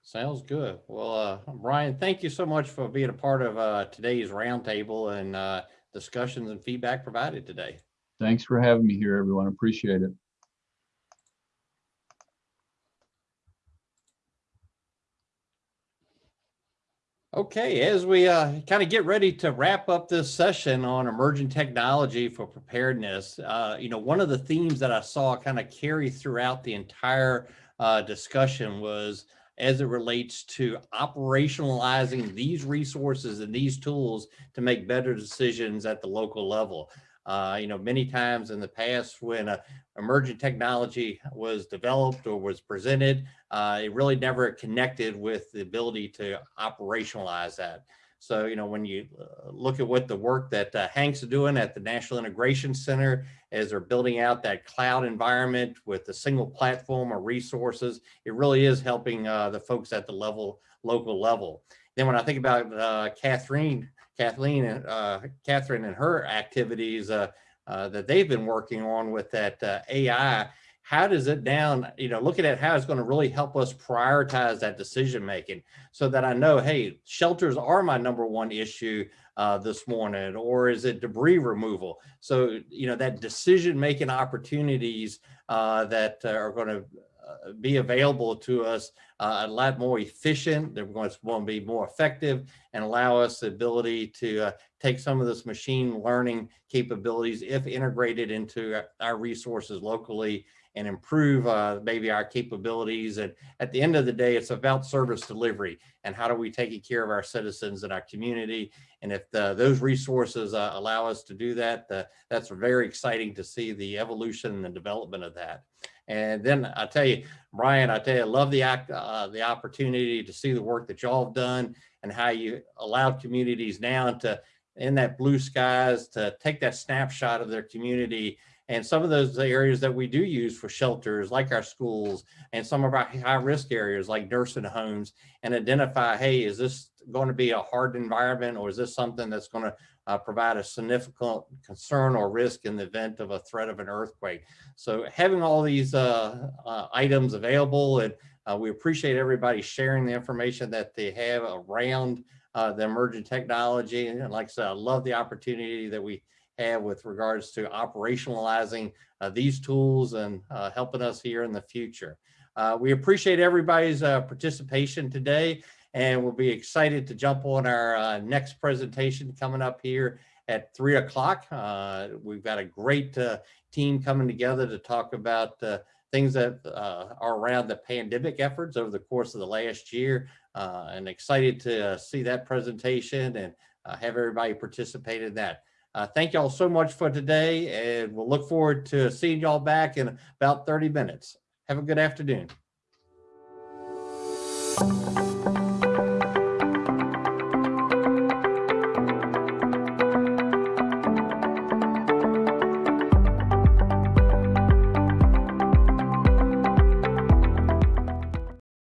Sounds good. Well, uh, Brian, thank you so much for being a part of uh, today's roundtable and uh, discussions and feedback provided today. Thanks for having me here, everyone. Appreciate it. Okay, as we uh, kind of get ready to wrap up this session on emerging technology for preparedness, uh, you know, one of the themes that I saw kind of carry throughout the entire uh, discussion was as it relates to operationalizing these resources and these tools to make better decisions at the local level. Uh, you know, many times in the past when a emerging technology was developed or was presented, uh, it really never connected with the ability to operationalize that. So, you know, when you uh, look at what the work that uh, Hank's doing at the National Integration Center as they're building out that cloud environment with a single platform of resources, it really is helping uh, the folks at the level, local level. Then when I think about uh, Catherine, Kathleen, uh, Catherine and her activities uh, uh, that they've been working on with that uh, AI, how does it down, you know, looking at how it's going to really help us prioritize that decision making so that I know, hey, shelters are my number one issue uh, this morning, or is it debris removal? So, you know, that decision making opportunities uh, that are going to be available to us uh, a lot more efficient. They're going to, be more effective and allow us the ability to uh, take some of this machine learning capabilities if integrated into our resources locally and improve uh, maybe our capabilities. And at the end of the day, it's about service delivery and how do we take care of our citizens and our community. And if the, those resources uh, allow us to do that, that's very exciting to see the evolution and the development of that. And then I tell you, Brian, I tell you, I love the act, uh, the opportunity to see the work that y'all have done and how you allowed communities now to, in that blue skies, to take that snapshot of their community. And some of those areas that we do use for shelters, like our schools and some of our high risk areas like nursing homes and identify, hey, is this going to be a hard environment or is this something that's going to uh, provide a significant concern or risk in the event of a threat of an earthquake. So having all these uh, uh, items available and uh, we appreciate everybody sharing the information that they have around uh, the emerging technology. And like I said, I love the opportunity that we have with regards to operationalizing uh, these tools and helping us here in the future. we appreciate everybody's participation today and we'll be excited to jump on our uh, next presentation coming up here at three o'clock. Uh, we've got a great uh, team coming together to talk about uh, things that uh, are around the pandemic efforts over the course of the last year uh, and excited to see that presentation and have everybody participate in that. thank y'all so much for today and we'll look forward to seeing y'all back in about 30 minutes. Have a good afternoon.